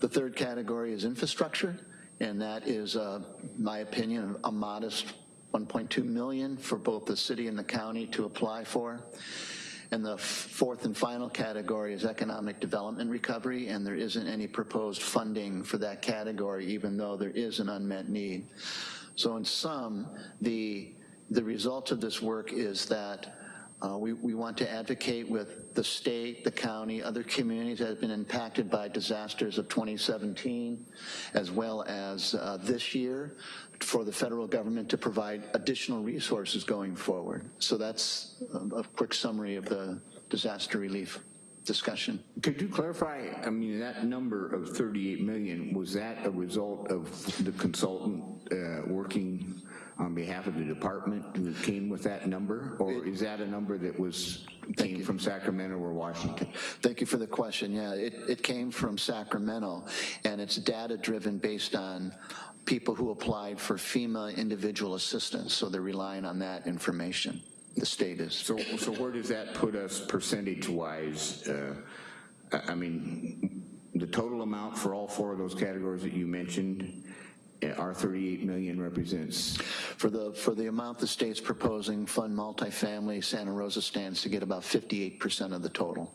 E: The third category is infrastructure, and that is, uh, my opinion, a modest 1.2 million for both the city and the county to apply for. And the fourth and final category is economic development recovery, and there isn't any proposed funding for that category, even though there is an unmet need. So in sum, the, the result of this work is that uh, we, we want to advocate with the state, the county, other communities that have been impacted by disasters of 2017, as well as uh, this year, for the federal government to provide additional resources going forward. So that's a, a quick summary of the disaster relief discussion.
A: Could you clarify, I mean, that number of 38 million, was that a result of the consultant uh, working on behalf of the department that came with that number? Or is that a number that was, came from Sacramento or Washington?
E: Thank you for the question. Yeah, it, it came from Sacramento, and it's data-driven based on people who applied for FEMA individual assistance, so they're relying on that information, the state is.
A: So, so where does that put us percentage-wise? Uh, I mean, the total amount for all four of those categories that you mentioned, our 38 million represents,
E: For the, for the amount the state's proposing, fund multifamily, Santa Rosa stands to get about 58% of the total.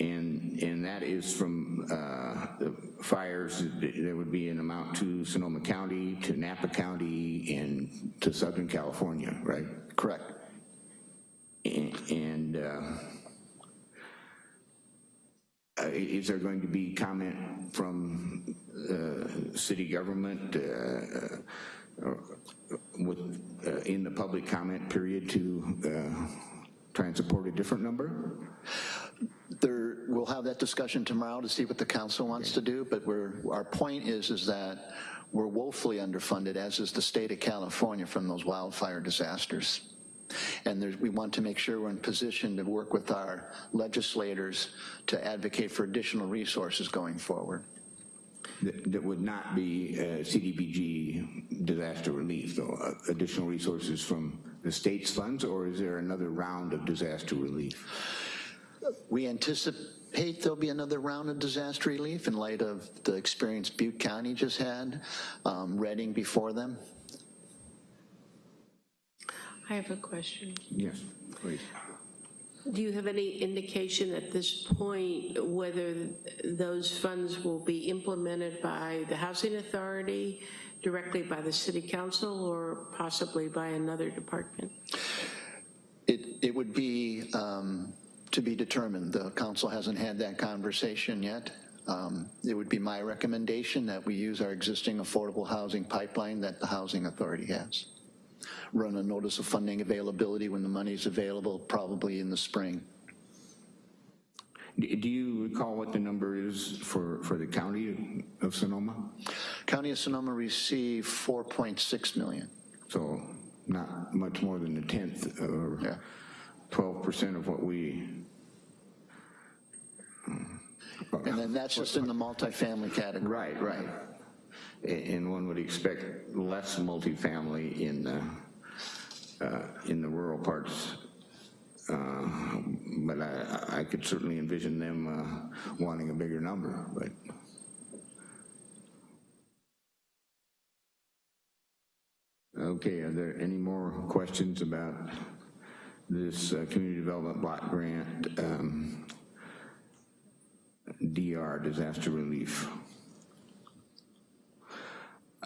A: and, and that is from uh, the fires, there would be an amount to Sonoma County, to Napa County, and to Southern California, right?
E: Correct.
A: A- And uh, uh, is there going to be comment from uh, city government uh, uh, with, uh, in the public comment period to uh, try and support a different number?
E: There, we'll have that discussion tomorrow to see what the council wants to do, but we're, our point is, is that we're woefully underfunded, as is the state of California from those wildfire disasters. And there's, we want to make sure we're in position to work with our legislators to advocate for additional resources going forward.
A: That that would not be uh, CDBG disaster relief, though, uh, additional resources from the state's funds, or is there another round of disaster relief?
E: We anticipate there'll be another round of disaster relief in light of the experience Butte County just had, um, Redding before them.
C: I have a question.
A: Yes, please.
C: Do you have any indication at this point whether those funds will be implemented by the Housing Authority, directly by the City Council, or possibly by another department?
E: It, it would be um, to be determined. The council hasn't had that conversation yet. Um, It would be my recommendation that we use our existing affordable housing pipeline that the Housing Authority has. Run a notice of funding availability when the money is available, probably in the spring.
A: Do you recall what the number is for, for the county of Sonoma?
E: County of Sonoma received 4.6 million.
A: So not much more than a tenth or 12% of what we,
E: And then that's just in the multifamily category.
A: right, right. And one would expect less multifamily in the, uh, in the rural parts. Uh, But I, I could certainly envision them uh, wanting a bigger number, but. Okay, are there any more questions about this uh, community development block grant, um, DR, disaster relief?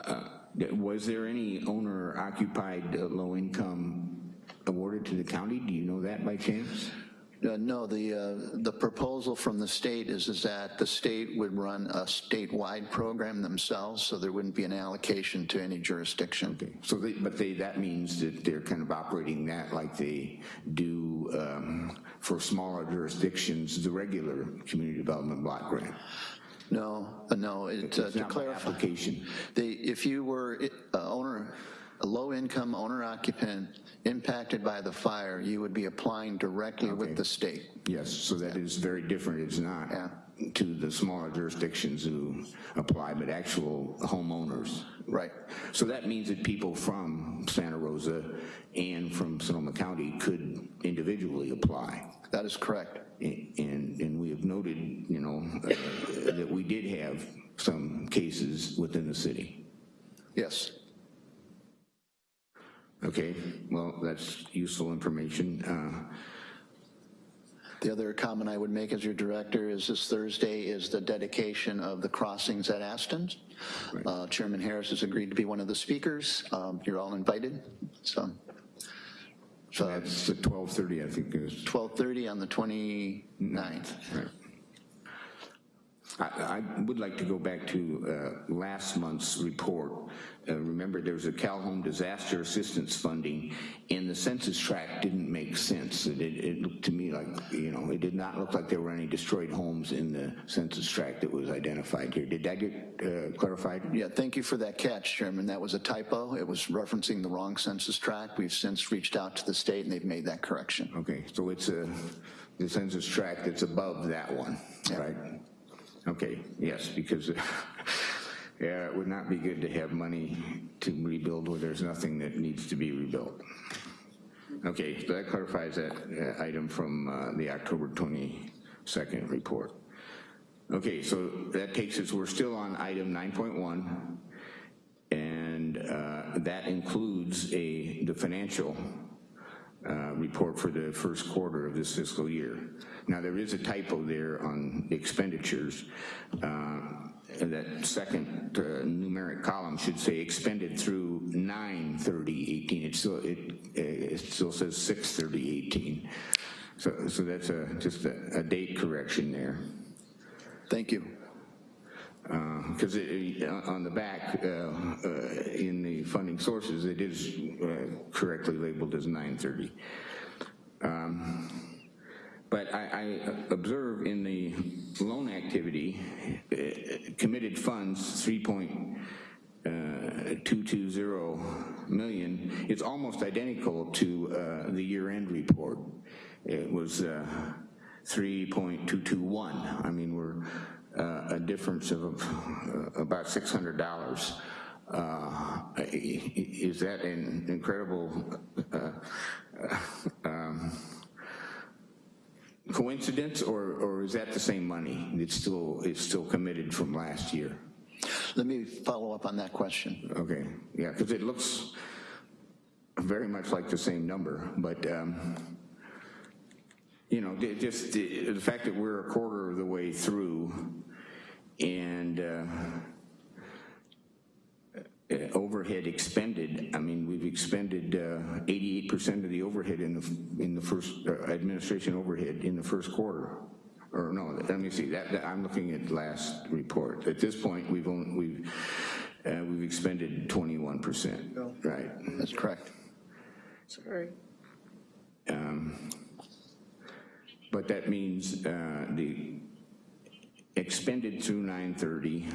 A: Uh, Was there any owner occupied uh, low income awarded to the county? Do you know that by chance?
E: Uh, No, the, uh, the proposal from the state is, is that the state would run a statewide program themselves, so there wouldn't be an allocation to any jurisdiction.
A: So they, but they, that means that they're kind of operating that like they do um, for smaller jurisdictions, the regular community development block grant.
E: No, uh, no, it, uh,
A: It's
E: to clarify.
A: application.
E: They, if you were uh, owner, a low-income owner occupant impacted by the fire, you would be applying directly
A: Okay.
E: with the state.
A: Yes, so that is very different. It's not
E: Yeah.
A: to the smaller jurisdictions who apply, but actual homeowners.
E: Right.
A: So that means that people from Santa Rosa and from Sonoma County could individually apply.
E: That is correct.
A: And, and we have noted, you know, uh, that we did have some cases within the city.
E: Yes.
A: Okay, well, that's useful information. Uh,
E: The other comment I would make as your director is this Thursday is the dedication of the crossings at Aston. Uh, Chairman Harris has agreed to be one of the speakers. Um, You're all invited, so. So
A: That's at 12:30, I think it is.
E: 12:30 on the 29th. Mm-hmm.
A: Right. I, I would like to go back to uh, last month's report. Uh, Remember, there was a CalHome disaster assistance funding, and the census tract didn't make sense. It, it it looked to me like, you know, it did not look like there were any destroyed homes in the census tract that was identified here. Did that get uh, clarified?
E: Yeah, thank you for that catch, Chairman. That was a typo. It was referencing the wrong census tract. We've since reached out to the state, and they've made that correction.
A: Okay, so it's a, the census tract that's above that one, right? Okay, yes, because, yeah, it would not be good to have money to rebuild where there's nothing that needs to be rebuilt. Okay, so that clarifies that uh, item from uh, the October 22nd report. Okay, so that takes us, we're still on item 9.1, and uh, that includes a, the financial uh, report for the first quarter of this fiscal year. Now, there is a typo there on expenditures. Uh, That second uh, numeric column should say expended through 9/30/18. It still, it, uh, it still says 6/30/18. So, so that's a, just a, a date correction there.
E: Thank you.
A: Because on the back, uh, uh, in the funding sources, it is uh, correctly labeled as 930. Um, But I, I observe in the loan activity, uh, committed funds, 3.220 million, it's almost identical to uh, the year-end report. It was uh, 3.221. I mean, we're uh, a difference of uh, about $600. Uh, Is that an incredible uh, um, coincidence, or, or is that the same money? that's still, it's still committed from last year?
E: Let me follow up on that question.
A: Okay, yeah, because it looks very much like the same number, but, um, you know, just the the fact that we're a quarter of the way through and uh, uh, overhead expended, I mean, we've expended uh, 88% of the overhead in the, in the first, uh, administration overhead in the first quarter. Or no, let me see, that, that- I'm looking at last report. At this point, we've only, we've, uh, we've expended 21%, right?
E: That's correct.
C: Sorry.
A: Um, But that means uh, the expended through 930,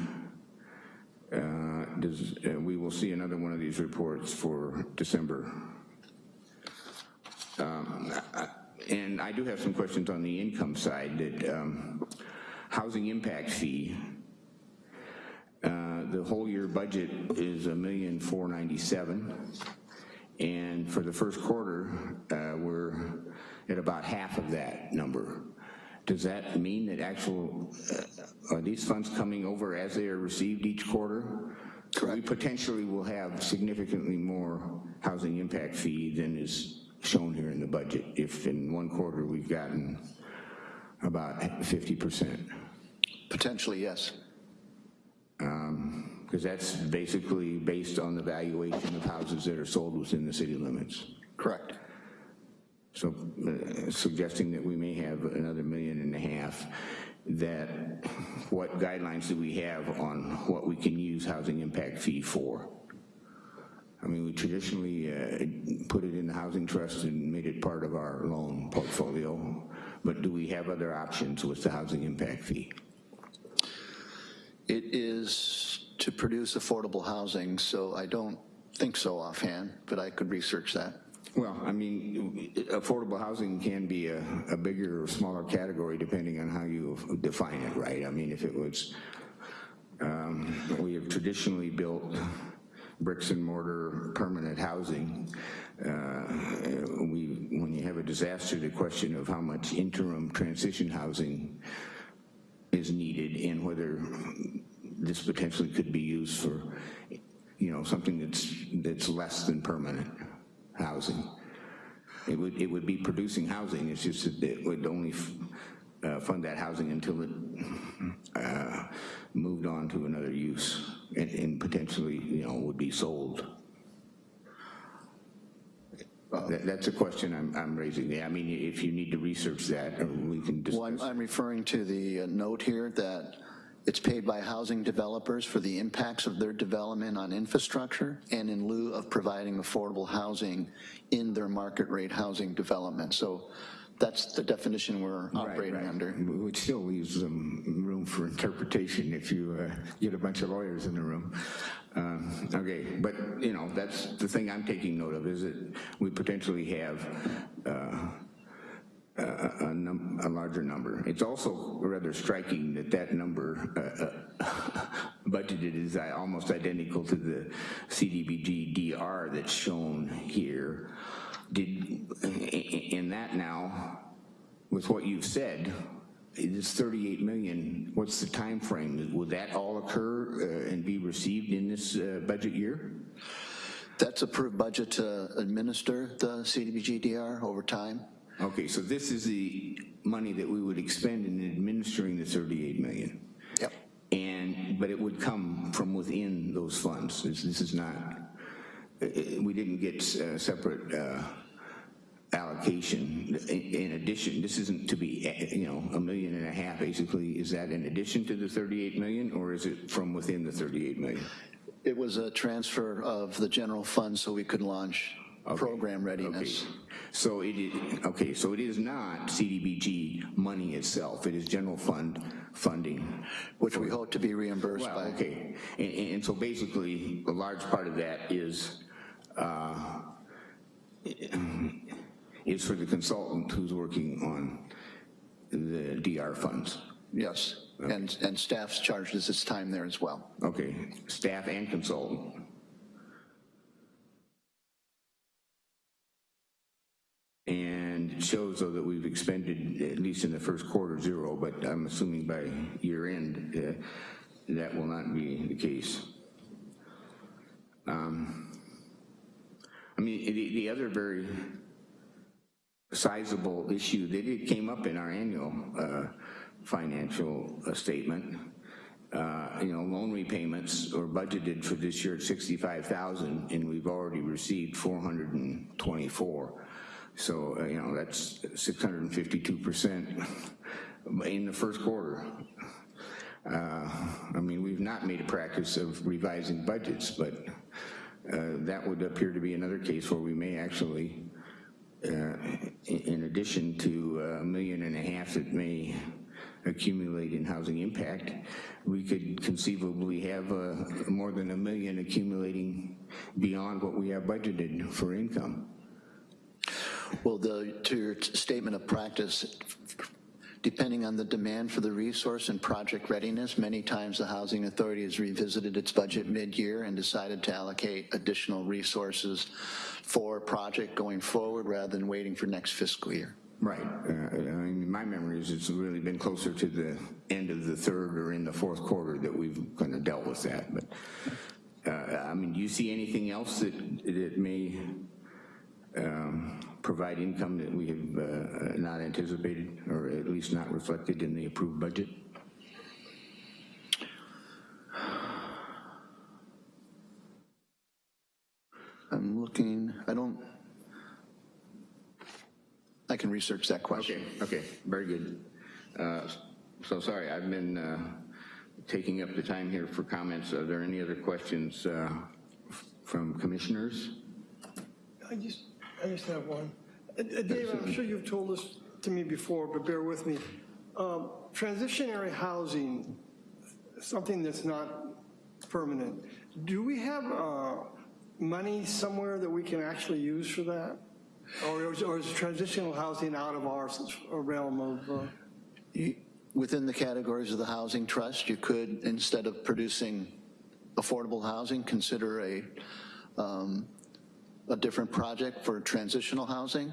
A: uh, does, uh, we will see another one of these reports for December. Um, I- And I do have some questions on the income side, that um, housing impact fee, uh, the whole year budget is a million four ninety-seven. And for the first quarter, uh, we're at about half of that number. Does that mean that actual, uh, are these funds coming over as they are received each quarter? Correct. We potentially will have significantly more housing impact fee than is shown here in the budget if in one quarter we've gotten about 50%.
E: Potentially, yes.
A: Because that's basically based on the valuation of houses that are sold within the city limits.
E: Correct.
A: So uh, suggesting that we may have another million and a half, that what guidelines do we have on what we can use housing impact fee for? I mean, we traditionally uh, put it in the housing trust and made it part of our loan portfolio, but do we have other options with the housing impact fee?
E: It is to produce affordable housing, so I don't think so offhand, but I could research that.
A: Well, I mean, affordable housing can be a, a bigger or smaller category depending on how you define it, right? I mean, if it was, um, we have traditionally built bricks and mortar permanent housing. Uh, we, when you have a disaster, the question of how much interim transition housing is needed and whether this potentially could be used for, you know, something that's, that's less than permanent housing. It would, it would be producing housing, it's just that it would only uh, fund that housing until it uh, moved on to another use and, and potentially, you know, would be sold. That, that's a question I'm, I'm raising. Yeah, I mean, if you need to research that, we can discuss.
E: Well, I'm, I'm referring to the uh, note here that it's paid by housing developers for the impacts of their development on infrastructure and in lieu of providing affordable housing in their market rate housing development. So that's the definition we're operating
A: right, right.
E: under.
A: Which still leaves some room for interpretation if you uh, get a bunch of lawyers in the room. Um, okay, but you know, that's the thing I'm taking note of is that we potentially have uh, a, a, a, larger number. It's also rather striking that that number uh, uh, budgeted is almost identical to the CDBG DR that's shown here. Did in that now, with what you've said, this 38 million, what's the time frame? Will that all occur uh, and be received in this uh, budget year?
E: That's approved budget to administer the CDBG-DR over time.
A: Okay, so this is the money that we would expend in administering the 38 million.
E: Yep.
A: And, but it would come from within those funds. This, this is not, uh, we didn't get uh, separate uh, allocation in addition. This isn't to be, you know, a million and a half basically. Is that in addition to the 38 million or is it from within the 38 million?
E: It was a transfer of the general fund so we could launch. Program readiness.
A: Okay. So it is, okay, so it is not CDBG money itself, it is general fund funding.
E: Which we hope to be reimbursed
A: well,
E: by.
A: okay, and, and, so basically a large part of that is uh, is for the consultant who's working on the DR funds.
E: Yes, okay. and, and staff's charges its time there as well.
A: Okay, staff and consultant. And shows though that we've expended, at least in the first quarter, zero, but I'm assuming by year end, uh, that will not be the case. Um, I mean, the, the other very sizable issue that it came up in our annual uh, financial uh, statement. Uh, you know, loan repayments are budgeted for this year at 65,000 and we've already received 424. So, uh, you know, that's 652% in the first quarter. Uh, I mean, we've not made a practice of revising budgets, but uh, that would appear to be another case where we may actually uh, in addition to a million and a half that may accumulate in housing impact, we could conceivably have uh, more than a million accumulating beyond what we have budgeted for income.
E: Well, the, to your statement of practice, depending on the demand for the resource and project readiness, many times the Housing Authority has revisited its budget mid-year and decided to allocate additional resources for a project going forward rather than waiting for next fiscal year.
A: Right. Uh, I mean, my memory is it's really been closer to the end of the third or in the fourth quarter that we've kind of dealt with that. But, uh, I mean, do you see anything else that, that may um, provide income that we have uh, not anticipated or at least not reflected in the approved budget?
E: I'm looking, I don't, I can research that question.
A: Okay, okay, very good. Uh, So sorry, I've been uh, taking up the time here for comments. Are there any other questions uh, from commissioners?
D: I just, I just have one. Uh, uh, Dave, I'm sure you've told this to me before, but bear with me. Um, Transitionary housing, something that's not permanent, do we have uh, money somewhere that we can actually use for that? Or is, or is transitional housing out of our realm of, uh,
E: Within the categories of the Housing Trust, you could, instead of producing affordable housing, consider a, um, a different project for transitional housing.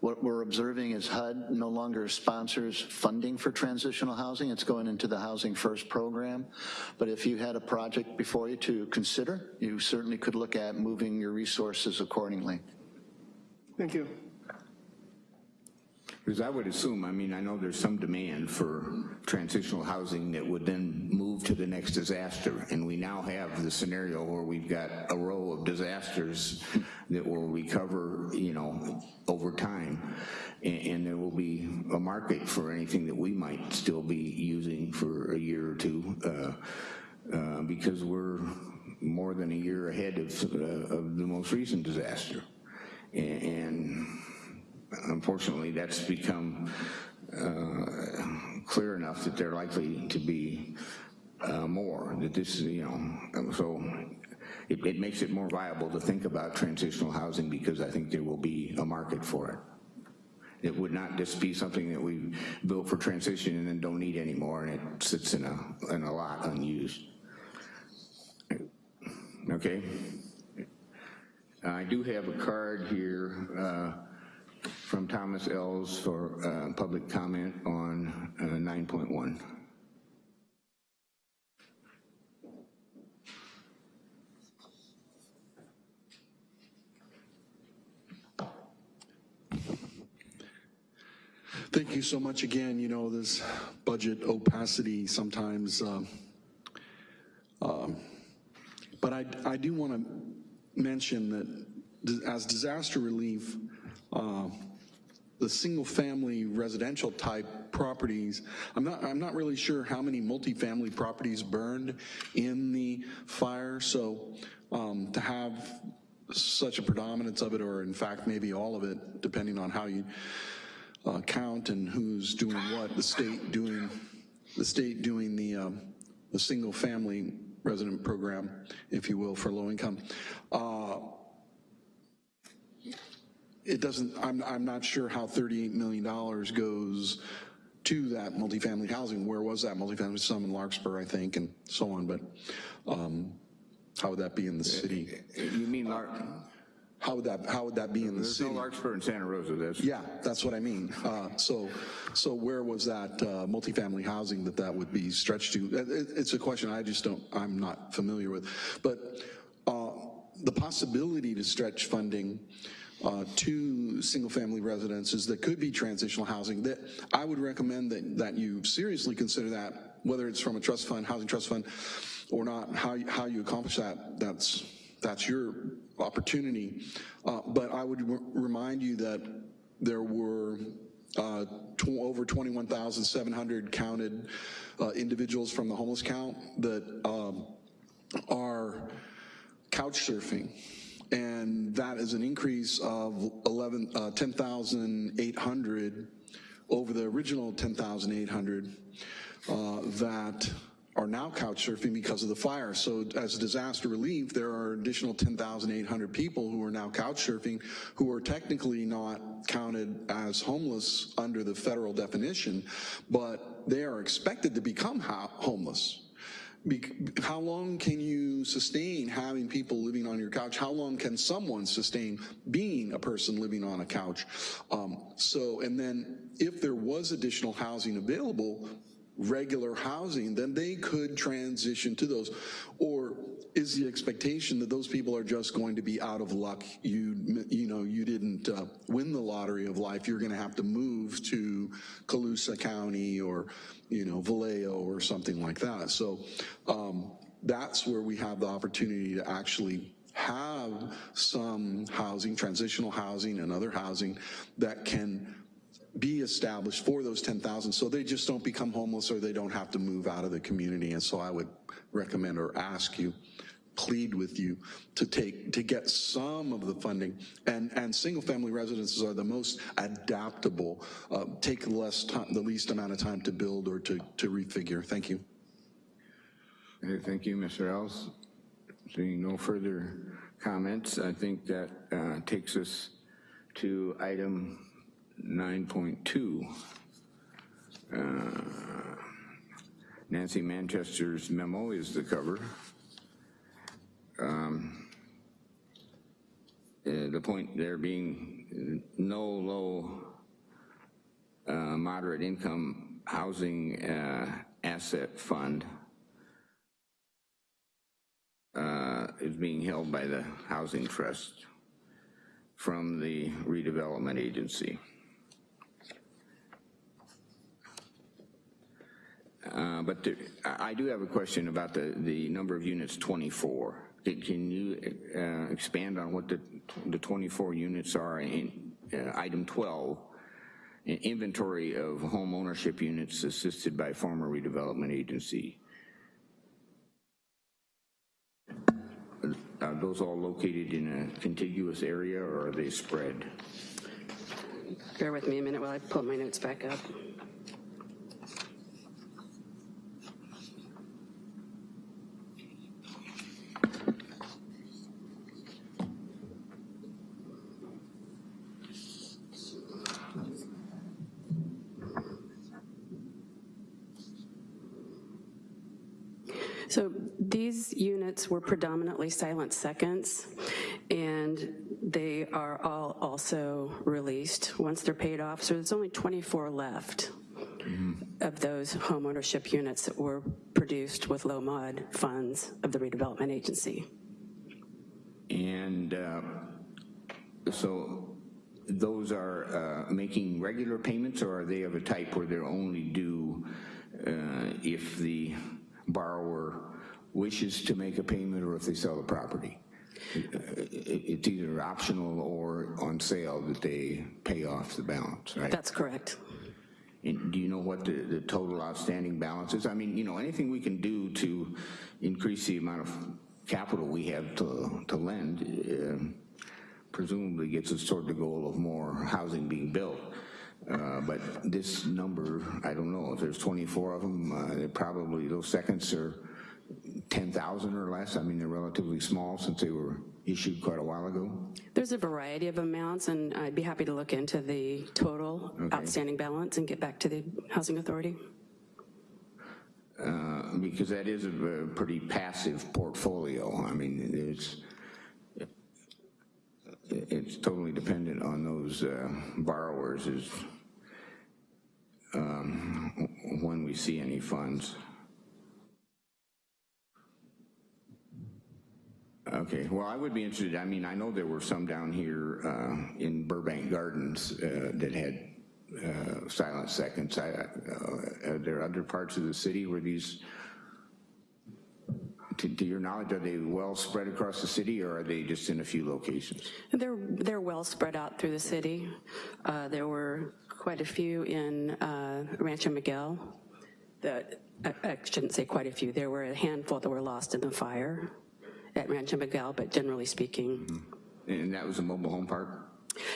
E: What we're observing is HUD no longer sponsors funding for transitional housing. It's going into the Housing First program. But if you had a project before you to consider, you certainly could look at moving your resources accordingly.
D: thank you.
A: Because I would assume, I mean, I know there's some demand for transitional housing that would then move to the next disaster. And we now have the scenario where we've got a row of disasters that will recover, you know, over time. And, and there will be a market for anything that we might still be using for a year or two. Uh, uh, because we're more than a year ahead of, uh, of the most recent disaster. Unfortunately, that's become uh, clear enough that they're likely to be uh, more, that this, is, you know, so it, it makes it more viable to think about transitional housing because I think there will be a market for it. It would not just be something that we built for transition and then don't need anymore and it sits in a, in a lot unused. Okay? I do have a card here uh, from Thomas Ells for uh, public comment on uh, 9.1.
I: Thank you so much again. You know, this budget opacity sometimes, um, um, but I, I do want to mention that as disaster relief, uh, the single-family residential type properties, I'm not, I'm not really sure how many multifamily properties burned in the fire, so um, to have such a predominance of it, or in fact maybe all of it, depending on how you uh, count and who's doing what, the state doing, the state doing the, um, the single-family resident program, if you will, for low income. Uh, it doesn't, I'm, I'm not sure how $38 million goes to that multifamily housing. Where was that multifamily? Some in Larkspur, I think, and so on, but um, how would that be in the city?
A: You mean Lark?
I: How would that, how would that be in the
A: There's
I: city?
A: no Larkspur in Santa Rosa, that's.
I: Yeah, that's what I mean. Uh, So, so where was that uh, multifamily housing that that would be stretched to? It- It's a question I just don't, I'm not familiar with. But uh, the possibility to stretch funding uh, to single-family residences that could be transitional housing, that I would recommend that, that you seriously consider that, whether it's from a trust fund, housing trust fund, or not, how, you- how you accomplish that, that's, that's your opportunity. Uh, But I would remind you that there were uh, tw- over 21,700 counted uh, individuals from the homeless count that um, are couch surfing. And that is an increase of 11, uh, 10,800 over the original 10,800 uh, that are now couch surfing because of the fire. So as disaster relief, there are additional 10,800 people who are now couch surfing who are technically not counted as homeless under the federal definition, but they are expected to become homeless. How long can you sustain having people living on your couch? How long can someone sustain being a person living on a couch? Um, so, and then if there was additional housing available, regular housing, then they could transition to those. Or is the expectation that those people are just going to be out of luck? You, you know, you didn't uh, win the lottery of life. You're going to have to move to Colusa County or, you know, Vallejo or something like that. So um, that's where we have the opportunity to actually have some housing, transitional housing and other housing that can be established for those 10,000 so they just don't become homeless or they don't have to move out of the community. And so I would recommend or ask you, plead with you to take, to get some of the funding. And, and single family residences are the most adaptable, uh, take less time, the least amount of time to build or to, to refigure. Thank you.
A: Okay, Thank you, Mr. Els. Seeing no further comments, I think that uh, takes us to item 9.2. Uh, Nancy Manchester's memo is the cover. Um, uh, The point there being no low uh, moderate income housing uh, asset fund uh, is being held by the Housing Trust from the redevelopment agency. Uh, But I do have a question about the, the number of units 24. Can- you uh, expand on what the, the 24 units are in uh, item 12? An Inventory of home ownership units assisted by former redevelopment agency. Are those all located in a contiguous area or are they spread?
K: Bear with me a minute while I pull my notes back up. So these units were predominantly silent seconds, and they are all also released once they're paid off. So there's only 24 left of those homeownership units that were produced with low mod funds of the redevelopment agency.
A: And uh, so those are uh, making regular payments or are they of a type where they're only due uh, if the borrower wishes to make a payment or if they sell the property? Uh, It's either optional or on sale that they pay off the balance, right?
K: That's correct.
A: And do you know what the, the total outstanding balance is? I mean, you know, anything we can do to increase the amount of capital we have to, to lend um, presumably gets us toward the goal of more housing being built. Uh, But this number, I don't know, if there's 24 of them, uh, probably, those seconds are 10,000 or less. I mean, they're relatively small since they were issued quite a while ago.
K: There's a variety of amounts, and I'd be happy to look into the total outstanding balance and get back to the Housing Authority.
A: Uh, because that is a a pretty passive portfolio. I mean, it's, it's totally dependent on those uh, borrowers is um, when we see any funds. Okay, well, I would be interested, I mean, I know there were some down here uh, in Burbank Gardens uh, that had uh, silent seconds. I- uh, Are there other parts of the city where these, to to your knowledge, are they well spread across the city or are they just in a few locations?
K: They're, they're well spread out through the city. Uh, There were quite a few in uh, Rancho Miguel that, I I shouldn't say quite a few, there were a handful that were lost in the fire at Rancho Miguel, but generally speaking,
A: And that was a mobile home park?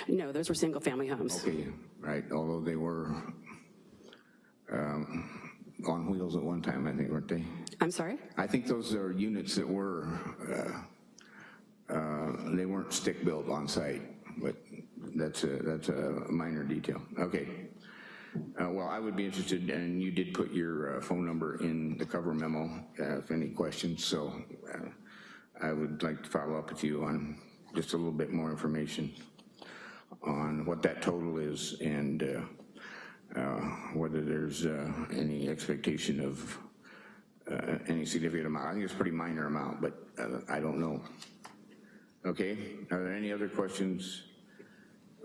K: no, those were single-family homes.
A: Okay, right, although they were um, on wheels at one time, I think, weren't they?
K: I'm sorry?
A: I think those are units that were, uh, uh, they weren't stick-built on site, but that's a, that's a minor detail. Okay. Uh, Well, I would be interested, and you did put your uh, phone number in the cover memo, uh, if any questions, so uh, I would like to follow up with you on just a little bit more information on what that total is and uh, uh, whether there's uh, any expectation of uh, any significant amount. I think it's a pretty minor amount, but uh, I don't know. Okay, are there any other questions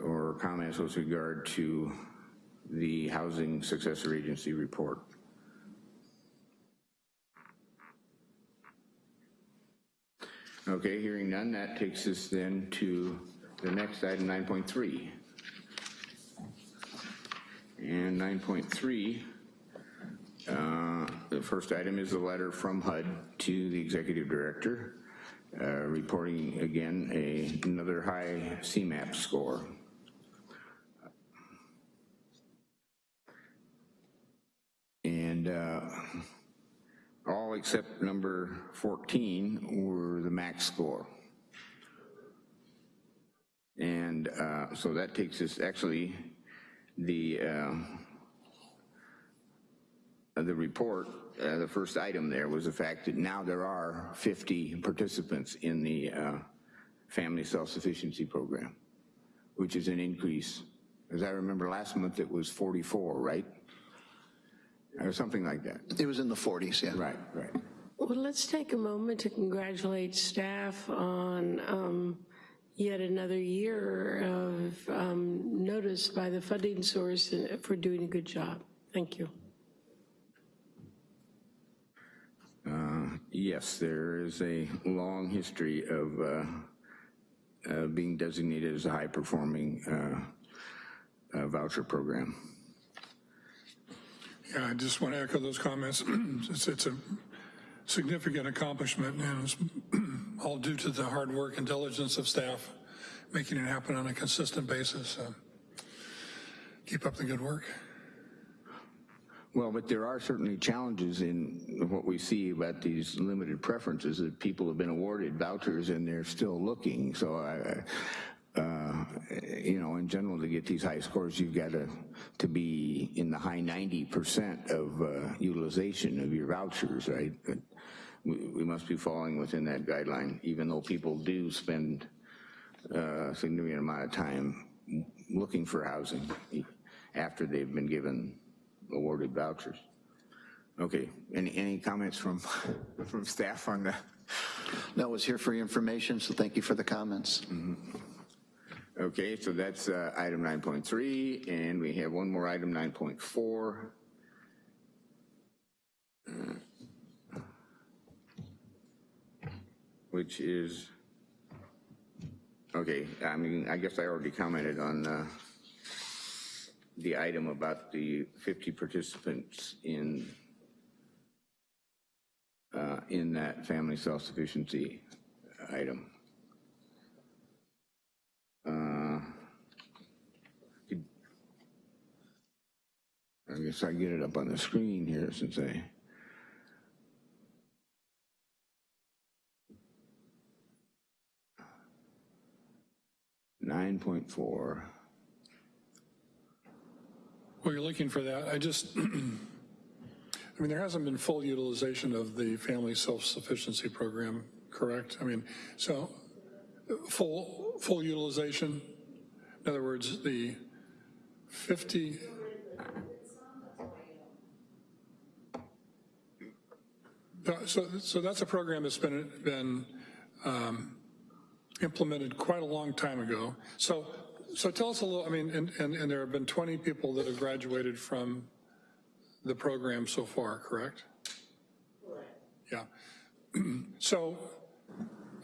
A: or comments with regard to the Housing Successor Agency report? Okay, hearing none, that takes us then to the next item, 9.3. And 9.3, uh, the first item is a letter from HUD to the executive director, uh, reporting again a, another high SEMAP score. And uh, all except number 14 were the max score. And uh, so that takes us, actually, the, uh, the report, uh, the first item there was the fact that now there are 50 participants in the uh, Family Self-Sufficiency Program, which is an increase. As I remember last month, it was 44, right? Or something like that.
E: It was in the 40s, yeah.
A: Right, right.
C: Well, let's take a moment to congratulate staff on um, yet another year of um, notice by the funding source for doing a good job. Thank you.
A: Uh, Yes, there is a long history of uh, uh, being designated as a high-performing uh, uh, voucher program.
F: Yeah, I just want to echo those comments. It's, it's a significant accomplishment, and it's all due to the hard work and diligence of staff, making it happen on a consistent basis. So Keep up the good work.
A: Well, but there are certainly challenges in what we see about these limited preferences, that people have been awarded vouchers and they're still looking. So I, uh, you know, in general, to get these high scores, you've got to, to be in the high 90% of uh, utilization of your vouchers, right? But we, we must be falling within that guideline, even though people do spend uh, a significant amount of time looking for housing after they've been given awarded vouchers. Okay, any, any comments from, from staff on that?
E: No, I was here for your information, so thank you for the comments.
A: Okay, so that's uh, item 9.3, and we have one more item, 9.4. Uh, Which is, okay, I mean, I guess I already commented on uh, the item about the 50 participants in, uh, in that family self-sufficiency item. I guess I get it up on the screen here since I. Nine point four.
F: Well, you're looking for that. I just, I mean, there hasn't been full utilization of the family self-sufficiency program, correct? I mean, so full, full utilization, in other words, the 50, so, so that's a program that's been, been um, implemented quite a long time ago. So, so tell us a little, I mean, and, and, and there have been 20 people that have graduated from the program so far, correct? Yeah. So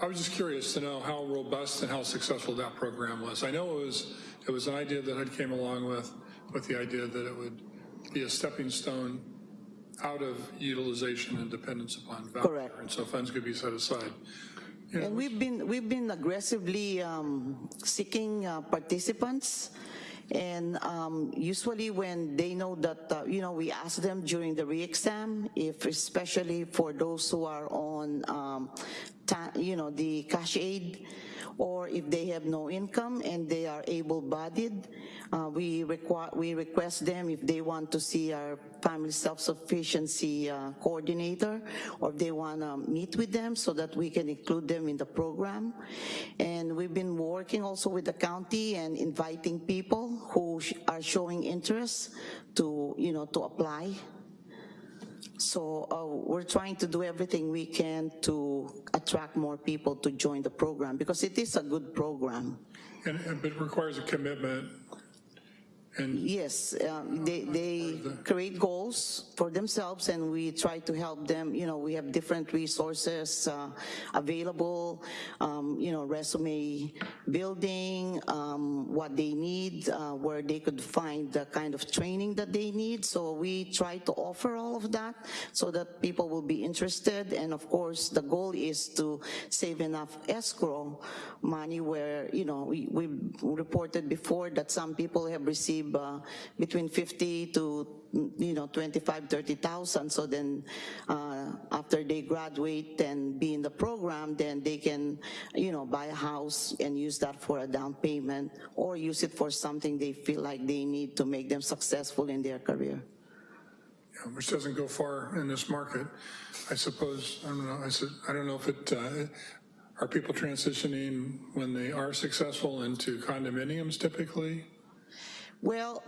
F: I was just curious to know how robust and how successful that program was. I know it was, it was an idea that I came along with, with the idea that it would be a stepping stone out of utilization and dependence upon voucher.
L: Correct.
F: And so funds could be set aside.
L: And we've been, we've been aggressively um, seeking uh, participants, And um, usually when they know that, uh, you know, we ask them during the re-exam, if especially for those who are on, um, ta- you know, the cash aid, or if they have no income and they are able-bodied, uh, we, we request them if they want to see our family self-sufficiency uh, coordinator, or if they want to meet with them so that we can include them in the program. And we've been working also with the county and inviting people who sh- are showing interest to, you know, to apply so uh, we're trying to do everything we can to attract more people to join the program because it is a good program.
F: And, and- but it requires a commitment, and
L: Yes, um, they, they create goals for themselves and we try to help them. You know, we have different resources uh, available, um, you know, resume building, um, what they need, uh, where they could find the kind of training that they need. So we try to offer all of that so that people will be interested. And of course, the goal is to save enough escrow money where, you know, we, we reported before that some people have received uh, between 50 to, you know, 25, 30,000. So then uh, after they graduate and be in the program, then they can, you know, buy a house and use that for a down payment or use it for something they feel like they need to make them successful in their career.
F: which doesn't go far in this market. I suppose, I don't know, I said, I don't know if it, uh, are people transitioning when they are successful into condominiums typically?
L: Well,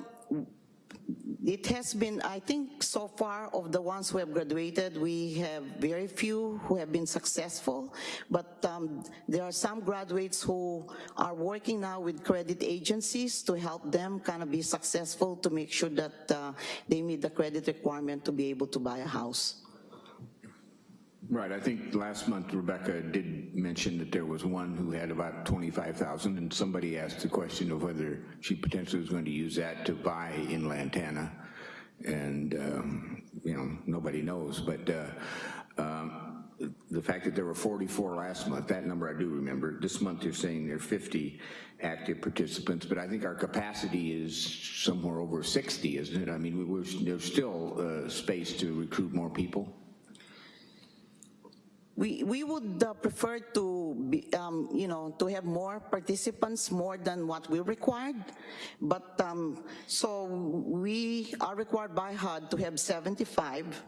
L: it has been, I think so far of the ones who have graduated, we have very few who have been successful, but um, there are some graduates who are working now with credit agencies to help them kind of be successful to make sure that uh, they meet the credit requirement to be able to buy a house.
A: Right, I think last month Rebecca did mention that there was one who had about 25,000 and somebody asked the question of whether she potentially was going to use that to buy in Lantana. And, um, you know, nobody knows, but uh, um, the fact that there were 44 last month, that number I do remember. This month you're saying there are 50 active participants, but I think our capacity is somewhere over 60, isn't it? I mean, we- there's still uh, space to recruit more people.
L: We, we would uh, prefer to, be, um, you know, to have more participants, more than what we required. But, um, so we are required by HUD to have 75,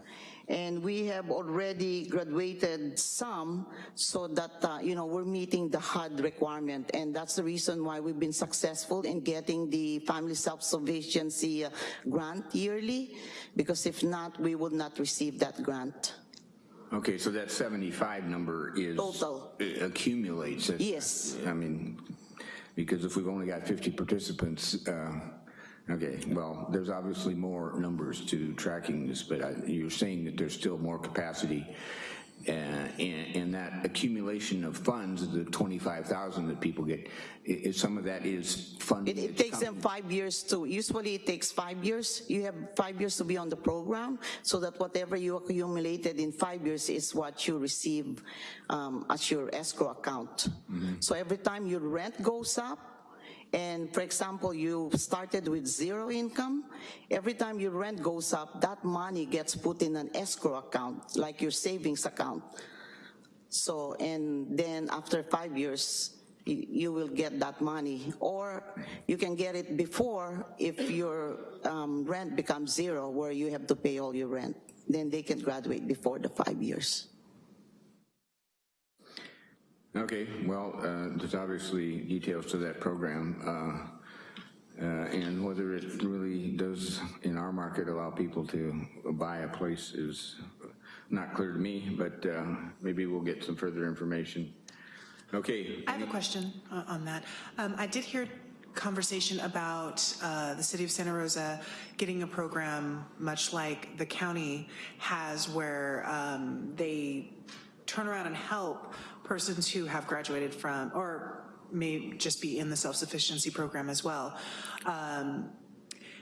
L: and we have already graduated some so that, uh, you know, we're meeting the HUD requirement. And that's the reason why we've been successful in getting the Family Self-Sufficiency uh, Grant yearly, because if not, we would not receive that grant.
A: Okay, so that 75 number is...
L: Total.
A: Accumulates.
L: Yes.
A: I mean, because if we've only got 50 participants, uh, okay, well, there's obviously more numbers to tracking this, but I- you're saying that there's still more capacity. Uh, And and that accumulation of funds, the 25,000 that people get, is some of that is funding?
L: It, it takes them five years to, usually it takes five years. You have five years to be on the program so that whatever you accumulated in five years is what you receive um, as your escrow account. So every time your rent goes up, and for example, you started with zero income, every time your rent goes up, that money gets put in an escrow account, like your savings account. So, and then after five years, you, will get that money. Or you can get it before if your um, rent becomes zero, where you have to pay all your rent. Then they can graduate before the five years.
A: Okay, well, uh, there's obviously details to that program, uh, uh, and whether it really does, in our market, allow people to buy a place is not clear to me, but uh, maybe we'll get some further information. Okay,
M: I have a question uh, on that. Um, I did hear conversation about uh, the city of Santa Rosa getting a program much like the county has where um, they turn around and help persons who have graduated from, or may just be in the self-sufficiency program as well. Um,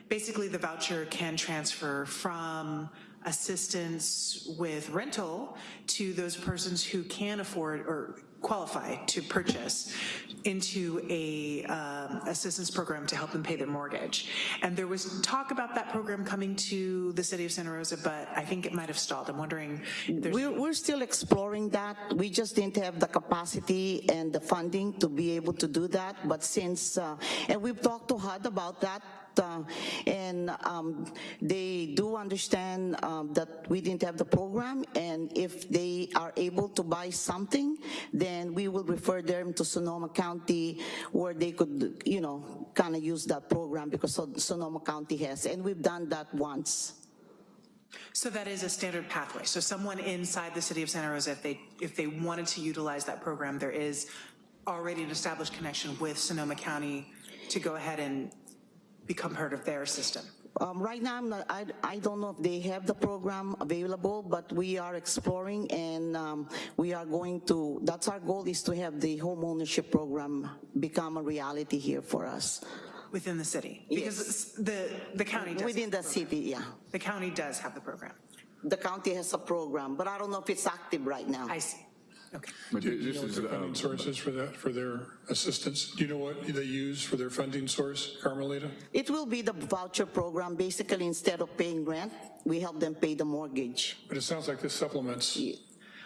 M: basically the voucher can transfer from assistance with rental to those persons who can afford or qualify to purchase into a um, assistance program to help them pay their mortgage. And there was talk about that program coming to the city of Santa Rosa, but I think it might have stalled. I'm wondering
L: We're, we're still exploring that. We just didn't have the capacity and the funding to be able to do that. But since, uh, and we've talked to HUD about that, and um, they do understand um, that we didn't have the program, and if they are able to buy something, then we will refer them to Sonoma County where they could, you know, kind of use that program because Sonoma County has, and we've done that once.
M: So that is a standard pathway. So someone inside the city of Santa Rosa, if they, if they wanted to utilize that program, there is already an established connection with Sonoma County to go ahead and become part of their system.
L: Um, right now, I'm not, I, I don't know if they have the program available, but we are exploring and um, we are going to, that's our goal is to have the home ownership program become a reality here for us.
M: Within the city? Because the, the county does.
L: Within the city, yeah.
M: The county does have the program.
L: The county has a program, but I don't know if it's active right now.
M: I see. Okay.
F: Do do you know what their funding sources for that, for their assistance? Do you know what they use for their funding source, Carmelita?
L: It will be the voucher program. Basically, instead of paying rent, we help them pay the mortgage.
F: But it sounds like this supplements,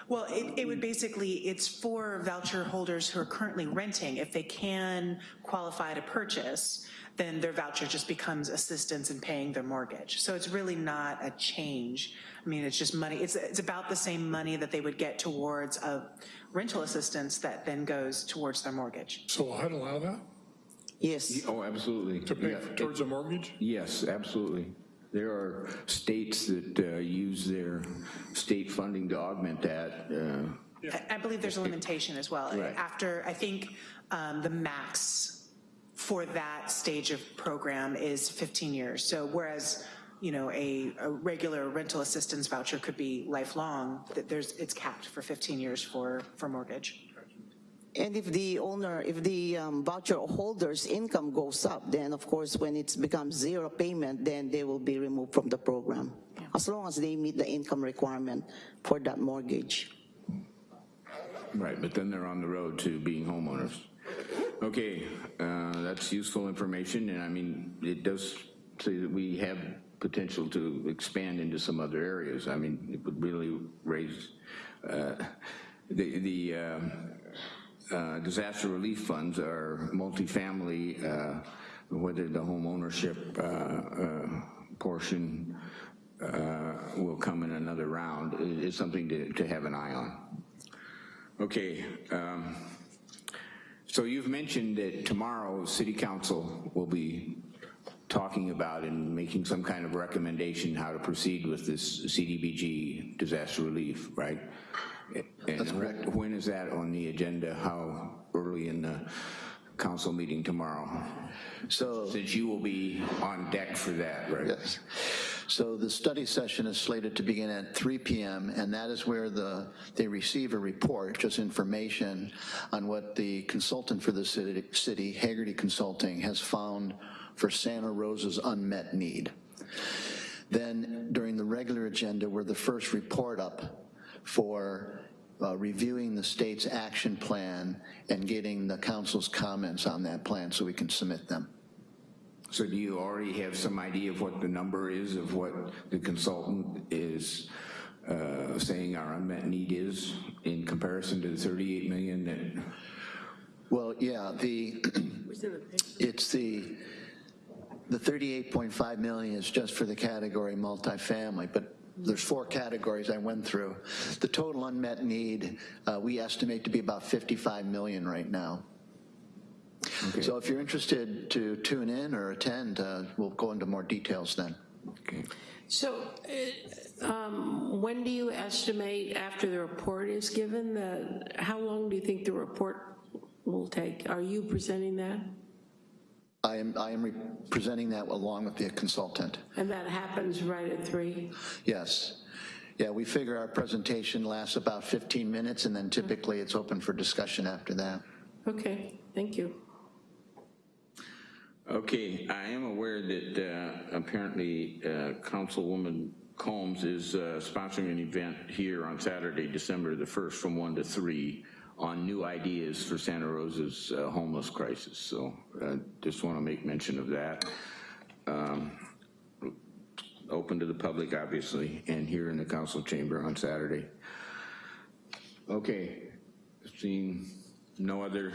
M: Well, it, it would basically, it's for voucher holders who are currently renting. If they can qualify to purchase, then their voucher just becomes assistance in paying their mortgage. So it's really not a change. I mean, it's just money, it's, it's about the same money that they would get towards a rental assistance that then goes towards their mortgage.
F: so I'd allow that,
L: Yes.
A: Oh, absolutely.
F: to pay
A: Yeah.
F: towards a mortgage?
A: Yes, absolutely. There are states that uh, use their state funding to augment that. uh,
M: I- I believe there's a limitation as well.
A: Right.
M: After, I think um, the max for that stage of program is 15 years. So whereas, you know, a, a regular rental assistance voucher could be lifelong, that there's, it's capped for 15 years for, for mortgage.
L: And if the owner, if the um, voucher holder's income goes up, then of course, when it's becomes zero payment, then they will be removed from the program, as long as they meet the income requirement for that mortgage.
A: Right, but then they're on the road to being homeowners. Okay, uh, that's useful information, and I mean, it does say that we have potential to expand into some other areas. I mean, it would really raise, uh, the, the um, uh, disaster relief funds are multifamily, uh, whether the home ownership uh, uh, portion will come in another round is something to, to have an eye on. Okay, um, so you've mentioned that tomorrow, city council will be talking about and making some kind of recommendation how to proceed with this CDBG disaster relief, right? That's correct. When is that on the agenda? How early in the council meeting tomorrow?
E: So,
A: Since you will be on deck for that, right?
E: yes. So the study session is slated to begin at 3 PM, and that is where the, they receive a report, just information on what the consultant for the city, city, Hagerty Consulting, has found for Santa Rosa's unmet need. Then during the regular agenda, we're the first report up for uh, reviewing the state's action plan and getting the council's comments on that plan so we can submit them.
A: So do you already have some idea of what the number is of what the consultant is uh, saying our unmet need is in comparison to the 38 million that,
E: Well, yeah, the, it's the, the 38.5 million is just for the category multifamily, but there's four categories I went through. The total unmet need, uh, we estimate to be about 55 million right now. So if you're interested to tune in or attend, uh, we'll go into more details then.
A: okay.
C: So uh, um, when do you estimate after the report is given, the, how long do you think the report will take? Are you presenting that?
E: I am, I am presenting that along with the consultant.
C: And that happens right at three?
E: Yes. Yeah, we figure our presentation lasts about 15 minutes, and then typically it's open for discussion after that.
C: Okay, thank you.
A: Okay, I am aware that uh, apparently uh, Councilwoman Combs is uh, sponsoring an event here on Saturday, December the 1st, from 1 to 3 on new ideas for Santa Rosa's uh, homeless crisis. So uh, just want to make mention of that. Um, Open to the public, obviously, and here in the council chamber on Saturday. Okay, seeing no other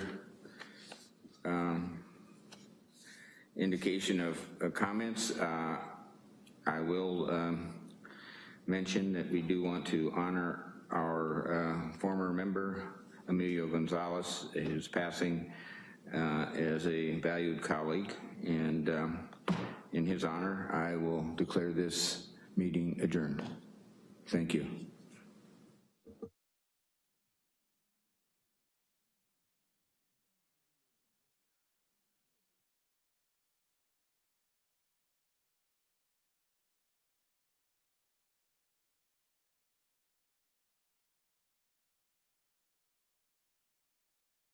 A: um, indication of uh, comments, uh, I will um, mention that we do want to honor our uh, former member, Emilio Gonzalez, his passing uh, as a valued colleague, and um, in his honor, I will declare this meeting adjourned. Thank you.